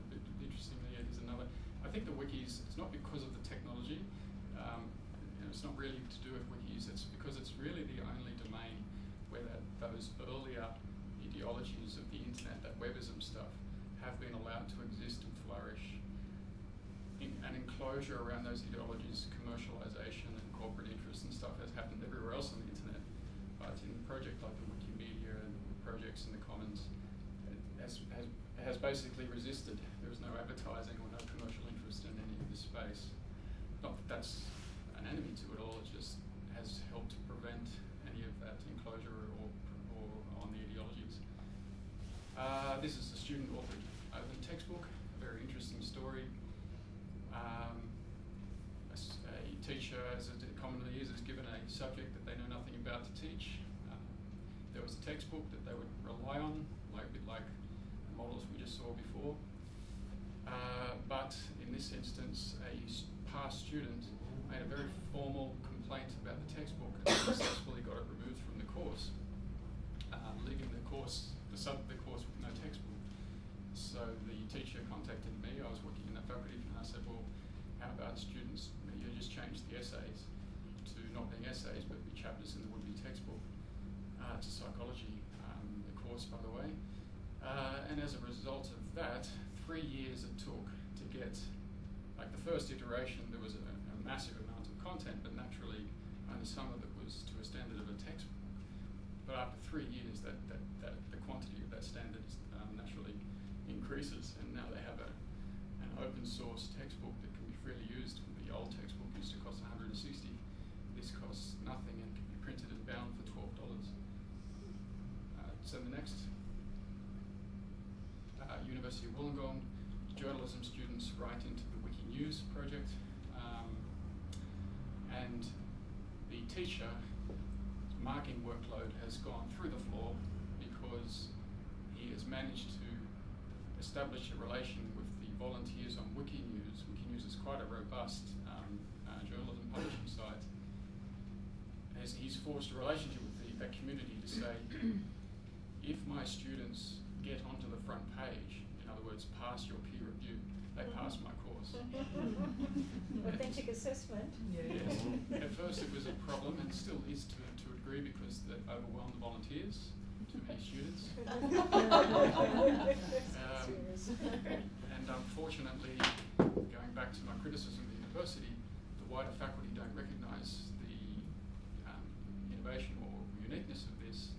Interestingly, yeah, here's another. I think the wikis. It's not because of the technology. Um, you know, it's not really to do with wikis. It's because it's really the only domain where that, those earlier ideologies of the internet, that webism stuff, have been allowed to exist and flourish. In, an enclosure around those ideologies, commercialization and corporate interests and stuff has happened everywhere else on the internet. But in a project like the Wikimedia and projects in the Commons, it has, has, has basically resisted. There is no advertising or no commercial interest in any of this space. Not that that's an enemy to it all, it just has helped to prevent any of that enclosure or, or on the ideologies. Uh, this is a student authored open textbook, a very interesting story. Um, a, a teacher, as it commonly is, is given a subject that they know nothing about to teach. Uh, there was a textbook that they would rely on, like a bit like the models we just saw before. Uh, but in this instance, a past student made a very formal complaint about the textbook and successfully got it removed from the course, uh, leaving the course, the sub the course with no textbook. So the teacher contacted me. I was working in that faculty, and I said, "Well, how about students? You just change the essays to not being essays, but be chapters in the would-be textbook." Uh, to psychology, um, the course, by the way. Uh, and as a result of that, three years it took to get, like the first iteration, there was a, a massive amount of content, but naturally only some of it was to a standard of a textbook. But after three years, that, that, that quantity of that standard um, naturally increases, and now they have a, an open source textbook that can be freely used. The old textbook used to cost 160. This costs nothing and can be printed and bound for twelve dollars. Uh, so the next, uh, University of Wollongong, journalism students write into the Wikinews project, um, and the teacher marking workload has gone through the floor because he has managed to establish a relation with the volunteers on Wikinews. Wikinews is quite a robust um, uh, journalism publishing site. As he's forged a relationship with the, that community to say, if my students get onto the front page, in other words, pass your peer review, they pass my course. Authentic assessment. Yes. At first it was a problem and still is to, to a degree because they overwhelm the volunteers, too many students. Um, and unfortunately, going back to my criticism of the university, the wider faculty don't recognise the um, innovation or uniqueness of this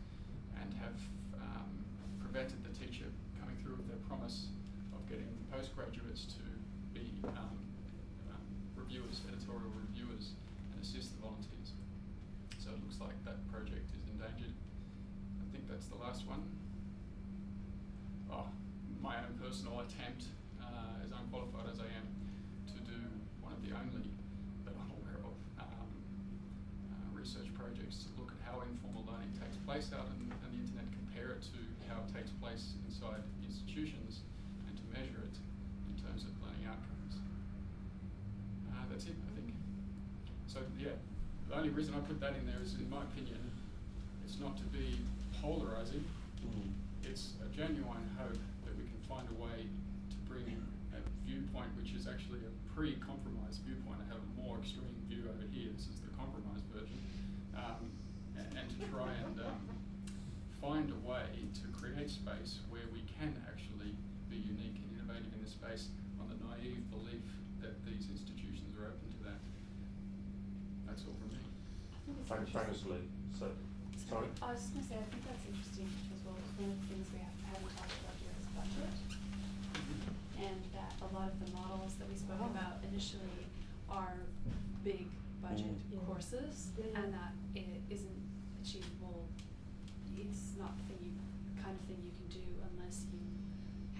and have um, prevented the teacher coming through with their promise of getting postgraduates to be um, um, reviewers, editorial reviewers, and assist the volunteers. So it looks like that project is endangered. I think that's the last one. Oh, my own personal attempt, uh, as unqualified as I am, to do one of the only that I'm aware of um, uh, research projects to look at how informal learning takes place out on, the internet, compare it to how it takes place inside institutions, and to measure it in terms of learning outcomes. Uh, that's it, I think. So yeah, the only reason I put that in there is, in my opinion, it's not to be polarising. Mm. It's a genuine hope that we can find a way to bring a viewpoint which is actually a pre-compromise viewpoint. I have a more extreme view over here. This is the compromise version, um, and, and to try and um, find a way to create space where we can actually be unique and innovative in this space on the naive belief that these institutions are open to that. That's all from me. Frank, famously, so, sorry? I was just gonna say, I think that's interesting as well, it's one of the things we have, haven't talked about here is budget. And that a lot of the models that we spoke Oh. about initially are big budget Mm. Yeah. courses, Yeah, yeah. and that it isn't achievable, it's not the thing you, kind of thing you can do unless you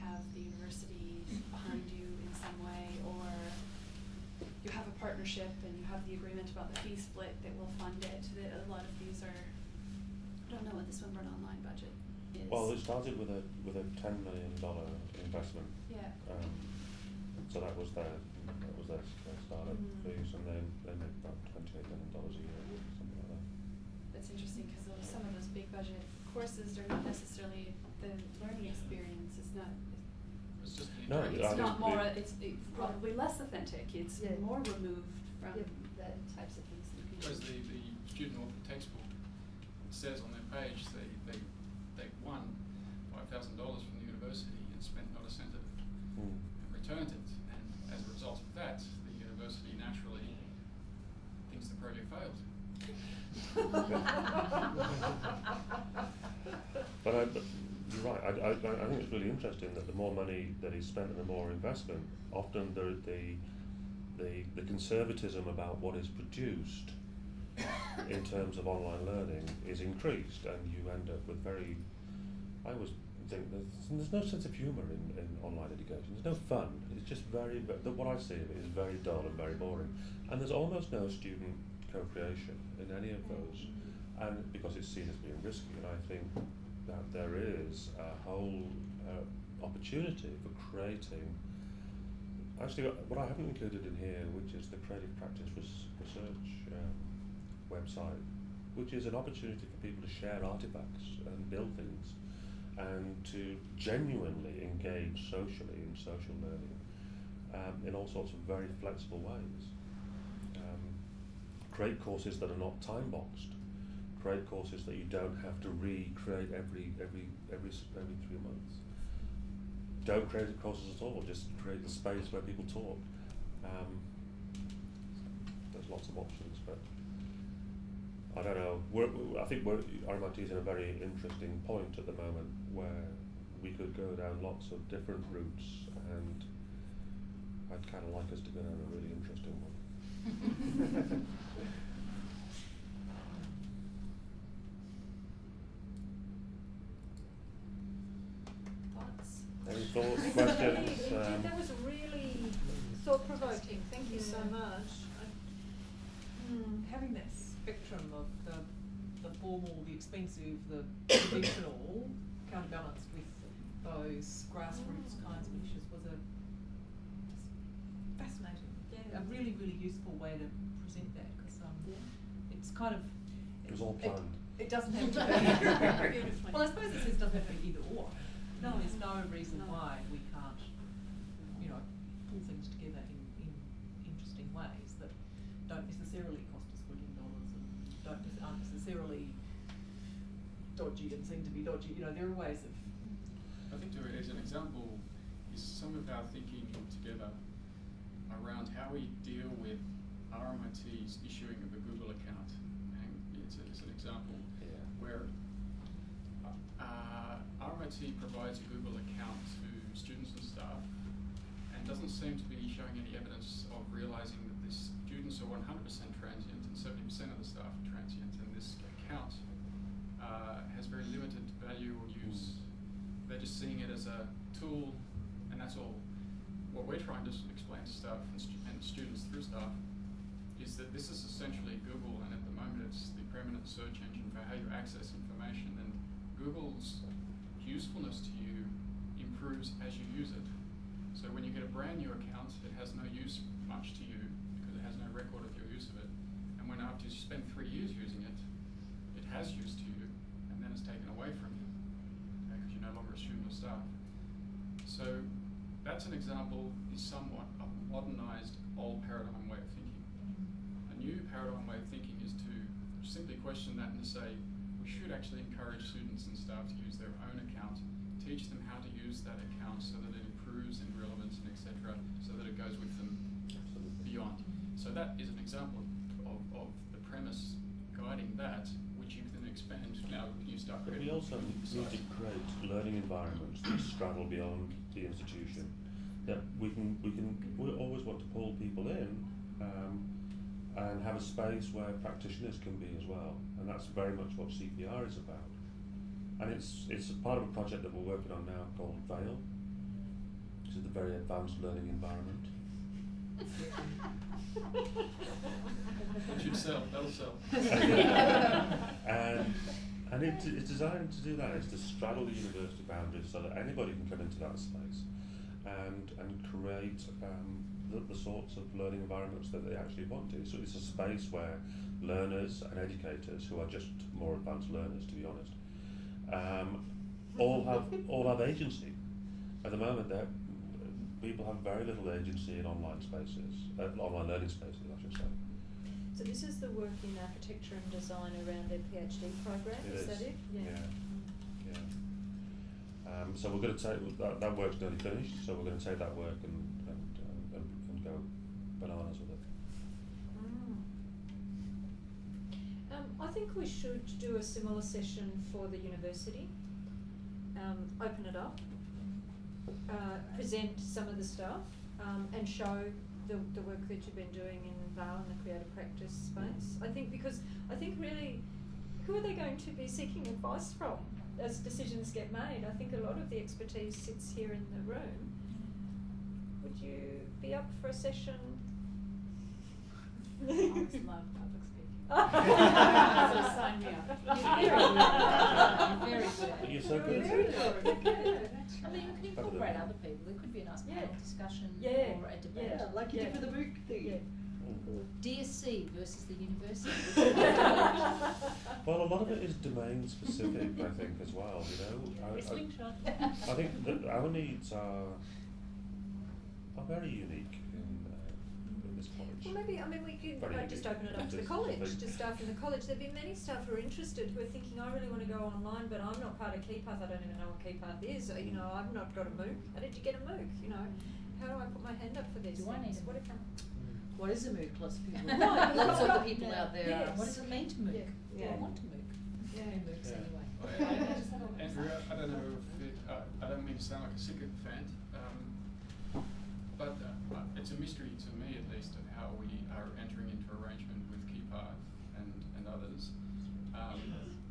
have the university behind you in some way, or you have a partnership and you have the agreement about the fee split that will fund it, that a lot of these are, I don't know what the Swinburne Online budget is. Well, it started with a, with a ten million dollar investment, Yeah, um, so that was their, that was their, their startup Mhm. fees, and then they make about twenty-eight million dollars a year, something like that. that's interesting, cause some of those big budget courses are not necessarily, the learning experience is not, It's just No, interactive- I it's not think more, the- it's it's probably less authentic, it's Yeah. more removed from Yep. the types of things that you can do. Whereas the, the student authored textbook says on their page they, they, they won five thousand dollars from the university and spent not a cent of it Mm. and returned it. And as a result of that, the university naturally thinks the project failed. But I, but you're right, I, I, I think it's really interesting that the more money that is spent and the more investment, often the, the, the, the conservatism about what is produced in terms of online learning is increased and you end up with very, I always think there's, there's no sense of humour in, in online education, there's no fun, it's just very, ve- the, what I see of it is very dull and very boring. And there's almost no student co-creation in any of those and because it's seen as being risky. And I think that there is a whole uh, opportunity for creating. Actually, what I haven't included in here, which is the Creative Practice res- Research um, website, which is an opportunity for people to share artifacts and build things, and to genuinely engage socially in social learning um, in all sorts of very flexible ways. Um, create courses that are not time boxed create courses that you don't have to recreate every every every every three months. Don't create courses at all. Just create the space where people talk. Um, there's lots of options, I don't know. We're, I think we're, RMIT is in a very interesting point at the moment where we could go down lots of different routes, and I'd kind of like us to go down a really interesting one. Thoughts? Any thoughts, questions? Um, that was really thought provoking, thank you so Yeah. much. Hmm, having that spectrum of the, the formal, the expensive, the traditional, counterbalanced with those grassroots kinds of initiatives was a fascinating. Yeah. A really, really useful way to present that because um, it's kind of. It was all planned. It doesn't have to be. Well, I suppose it says it doesn't have to be either or. No, there's no reason No. why we can't, you know, pull things together in, in interesting ways that don't necessarily cost us billion dollars and don't nec- aren't necessarily dodgy and seem to be dodgy. You know, there are ways of. I think to as an example is some of our thinking together around how we deal with RMIT's issuing of a Google account. And it's, a, it's an example Yeah. where uh, RMIT provides a Google account to students and staff and doesn't seem to be showing any evidence of realizing that the students are 100% transient and 70% of the staff are transient and this account uh, has very limited value or use. They're just seeing it as a tool and that's all. What we're trying to explain to staff and, stu- and students through staff is that this is essentially Google, and at the moment it's the permanent search engine for how you access information. And Google's usefulness to you improves as you use it. So when you get a brand new account, it has no use much to you has no record of your use of it. And when after you spend three years using it, it has used to you, and then it's taken away from you because you're no longer a student or staff. So that's an example, is somewhat a modernised old paradigm way of thinking. A new paradigm way of thinking is to simply question that and to say we should actually encourage students and staff to use their own account, teach them how to use that account so that it improves in relevance and etc. so that it goes with them beyond. So that is an example of, of the premise guiding that, which you can then expand now you start But we also need to create learning environments that straddle beyond the institution. That we can, we can, we always want to pull people in um, and have a space where practitioners can be as well. And that's very much what CPR is about. And it's, it's a part of a project that we're working on now called VAIL, which is the very advanced learning environment. It should sell, that'll sell. and and it, it's designed to do that. It's to straddle the university boundaries so that anybody can come into that space and and create um, the, the sorts of learning environments that they actually want to. So it's a space where learners and educators who are just more advanced learners, to be honest, um, all have all have agency. At the moment, that people have very little agency in online spaces, uh, online learning spaces, I should say. So this is the work in architecture and design around their PhD program, is, is, that it? yeah. Yeah. Um, so we're going to take that, that work's nearly finished. So we're going to take that work and and, uh, and and go bananas with it. Mm. Um, I think we should do a similar session for the university. Um, open it up, uh, present some of the stuff, um, and show the, the work that you've been doing in VAIL and the creative practice space. I think because I think really, who are they going to be seeking advice from as decisions get made? I think a lot of the expertise sits here in the room. Would you be up for a session? I love. So sign me up. You're very good. You're so good. You're very good. You're good. I mean, you can Better than incorporate other people. There could be a nice Yeah. panel discussion Yeah. or a debate. Yeah, like you Yeah. did for the book thing. Yeah. Mm-hmm. DSC versus the university. Well, a lot of it is domain specific, I think, as well. You know, I, I. I think that our needs are are very unique in, uh, in this college. Well, maybe, I mean, we could Very uh, just open it up to the college, this- to staff in the college. There'd be many staff who are interested, who are thinking, I really want to go online, but I'm not part of KeyPath, I don't even know what KeyPath is, or, you know, I've not got a MOOC. How did you get a MOOC, you know? How do I put my hand up for this? Do I need a What MOOC? if- What is a MOOC? Lots of people. No, lots of the people no. out there. Yes. What does it mean to MOOC? Yeah. Do I want to MOOC? Yeah. Who MOOCs Yeah. anyway? Andrew, I don't know if it, uh, I don't mean to sound like a sycophant, um, but uh, it's a mystery to me at least of how we are entering into arrangement with KeyPath and, and others. Um,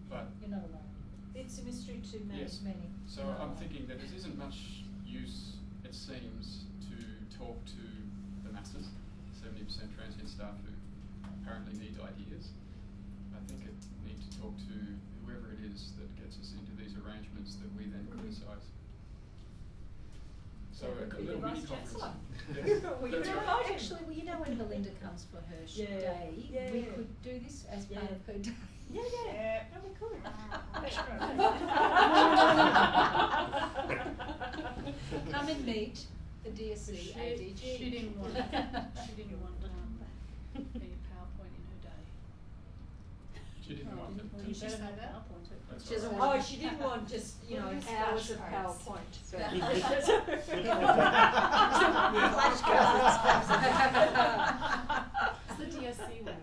but You're not alone. It's a mystery to. Yes. Many. So I'm alone. thinking that it isn't much use, it seems, to talk to the masses, seventy percent transient staff who apparently need ideas. I think it need to talk to whoever it is that gets us into these arrangements that we then Mhm. criticise. So a could little the mini conference. Well, you know right. Actually, well, you know when Belinda comes for her Yeah. day, Yeah, we could do this as part of her day. Yeah, yeah. No, we could. Come and meet the DSC She, ADG. she didn't want, she didn't want, um, any PowerPoint in her day. She didn't want it. Well, you better have PowerPoint. That's She doesn't right. want- Oh, she didn't want just, you know, Use hours of flashcards. PowerPoint. It's the DSC way.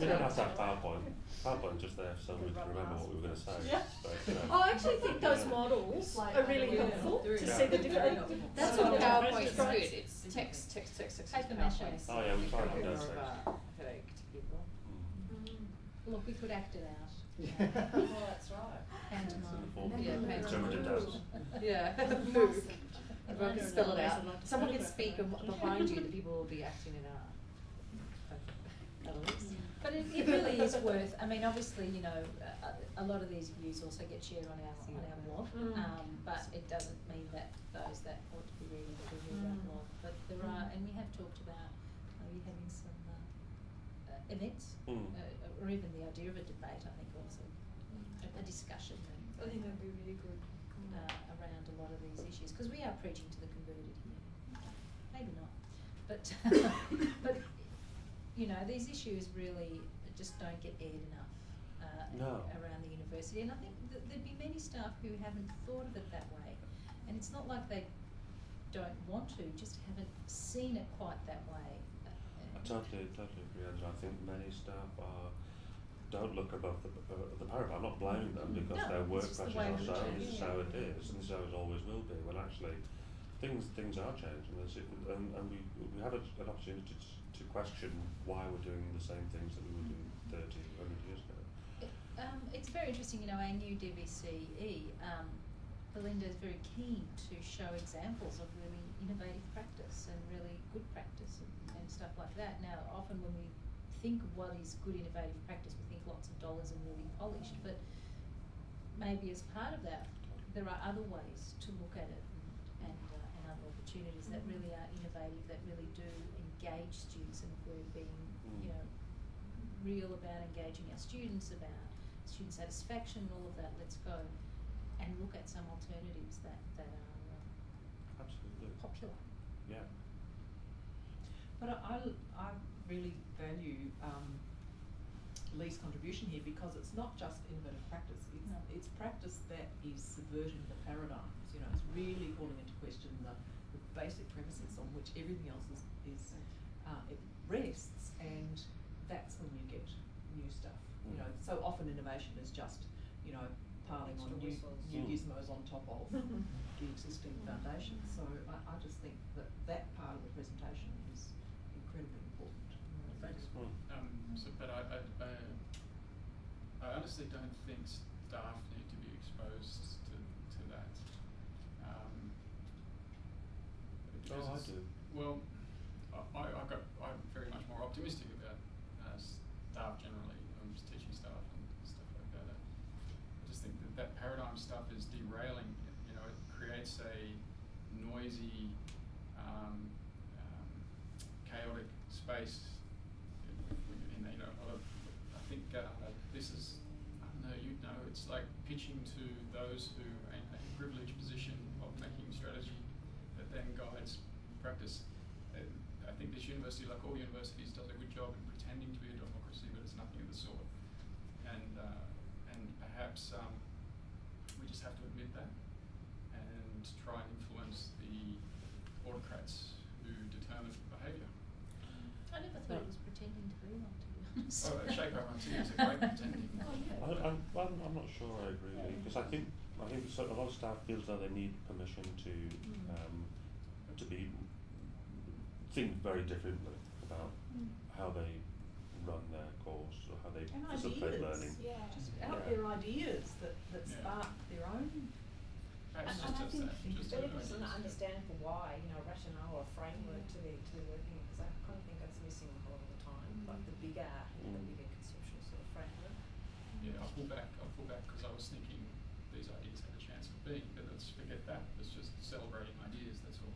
We don't have to have PowerPoint. PowerPoint's just there so we can remember what we were going to say. Yeah. But, you know. I actually think those models are really Yeah. helpful They're to Yeah. see the Very different. That's what the the PowerPoint's difference good. is. It's text, text, text, text, Paper text, mache. PowerPoint. Oh, yeah, we tried Bit that, more that's of right. a headache to people. Mm. Look, we could act it out. Well, that's right. Pantomime. Form. Yeah, pantomime. Interpretive dance. Yeah. Mask. Everyone can spell don't it out. there's a lot to Someone can speak behind you, the people will be acting it out. But it, it really is worth, I mean, obviously, you know, a, a lot of these views also get shared on our, on our blog. Mm. Um, but it doesn't mean that those that ought to be reading will read our Mm. blog. But there are, and we have talked about maybe having some, uh, uh, events, Mm. uh, or even the idea of a debate, I think also, a, a discussion I think that'd be really good. uh, around a lot of these issues, because we are preaching to the converted here. Maybe not, but, but, you know, these issues really just don't get aired enough, uh, No. around the university, and I think that there'd be many staff who haven't thought of it that way. And it's not like they don't want to, just haven't seen it quite that way. I totally, totally agree, Andrew. I think many staff are, don't look above the, uh, the parapet. I'm not blaming them because No, their work pressures are so, this is how it is, and this is how it always will be. When actually, things things are changing, and, and we we have a, an opportunity to, to question why we're doing the same things that we were doing 30, 100 years ago. It, um, it's very interesting, you know, our new DVCE, um, Belinda is very keen to show examples of really innovative practice and really good practice and, stuff like that. Now, often when we think of what is good innovative practice, we think lots of dollars and really polished, but maybe as part of that, there are other ways to look at it and, and, uh, and other opportunities that really are innovative, that really do engage students and if we're being, Mm. you know, real about engaging our students, about student satisfaction, and all of that, let's go and look at some alternatives that, that are uh, Absolutely. popular. Yeah. But I, I, I really value um, Lee's contribution here because it's not just innovative practice. It's, No. it's practice that is subverting the paradigms. You know, it's really calling into question the, the basic premises on which everything else is, is uh, it rests, and that's when you get new stuff. You know, Mm. so often innovation is just, you know, piling on new, whistles. new Mm. gizmos on top of the existing foundation. So I, I just think that that part of the presentation is incredibly important. Um, so, but I, I, I, I honestly don't think staff need to be exposed to, to that. Um, Oh, I do. Well, I, I, got, I'm very much more optimistic about uh, staff generally, um, teaching staff and stuff like that. I I just think that that paradigm stuff is derailing. You know, it creates a noisy, um, um, chaotic space. In, in, in, you know, a lot of, I think uh, this is, I don't know, you know, it's like pitching to those who are in a privileged position of making strategy that then guides practice. I think this university, like all universities, does a good job in pretending to be a democracy, but it's nothing of the sort. And uh, and perhaps um, we just have to admit that and try and influence the autocrats who determine behaviour. I never thought it was pretending to be one, to be honest. Oh, Shape Up Team is a great pretending. Oh, yeah. I, I'm, I'm, I'm not sure I agree with you because I think I think so, a lot of staff feels that they need permission to Mm. um, to be think very differently about Mm. how they run their course or how they And facilitate ideas. learning. Yeah. Just Yeah. out there ideas that, that Yeah. spark their own. And, and I just think that, just there that is an for why, you know, rationale or framework to the to the working because I kind of think that's missing a lot of the time. Like the bigger, you the Mm. bigger conceptual sort of framework. Yeah, I'll pull back, I'll pull back because I was thinking these ideas had a chance of being, but let's forget that. Let's just celebrating ideas, that's all.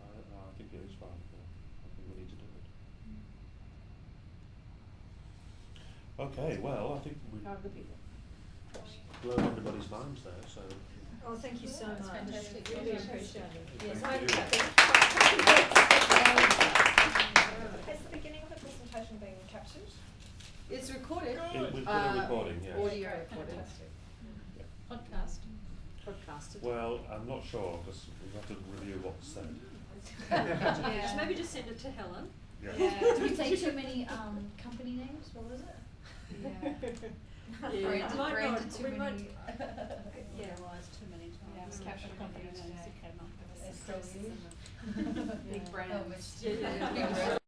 I, I think it is valuable. I think we need to do it. Okay, well, I think we've How are the people? blown everybody's minds there, so Oh, thank you so That's much. fantastic. Really appreciate it. Thank Yes, you. Has the beginning of the presentation been captured? It's recorded. It- we've got Uh, a recording, yes. Audio Great, recording. Fantastic. Podcast. Podcasted. Well, I'm not sure because we have to review what's said. Yeah, just maybe just send it to Helen. Yeah. Did we say too many um, company names? What was it? Yeah, Branded- we might branded not, too we might, many- yeah. Realised too many times. Yeah, it was Mm. captured Company company names today. that came up with There's the still you. Big brands. Yeah, yeah, yeah.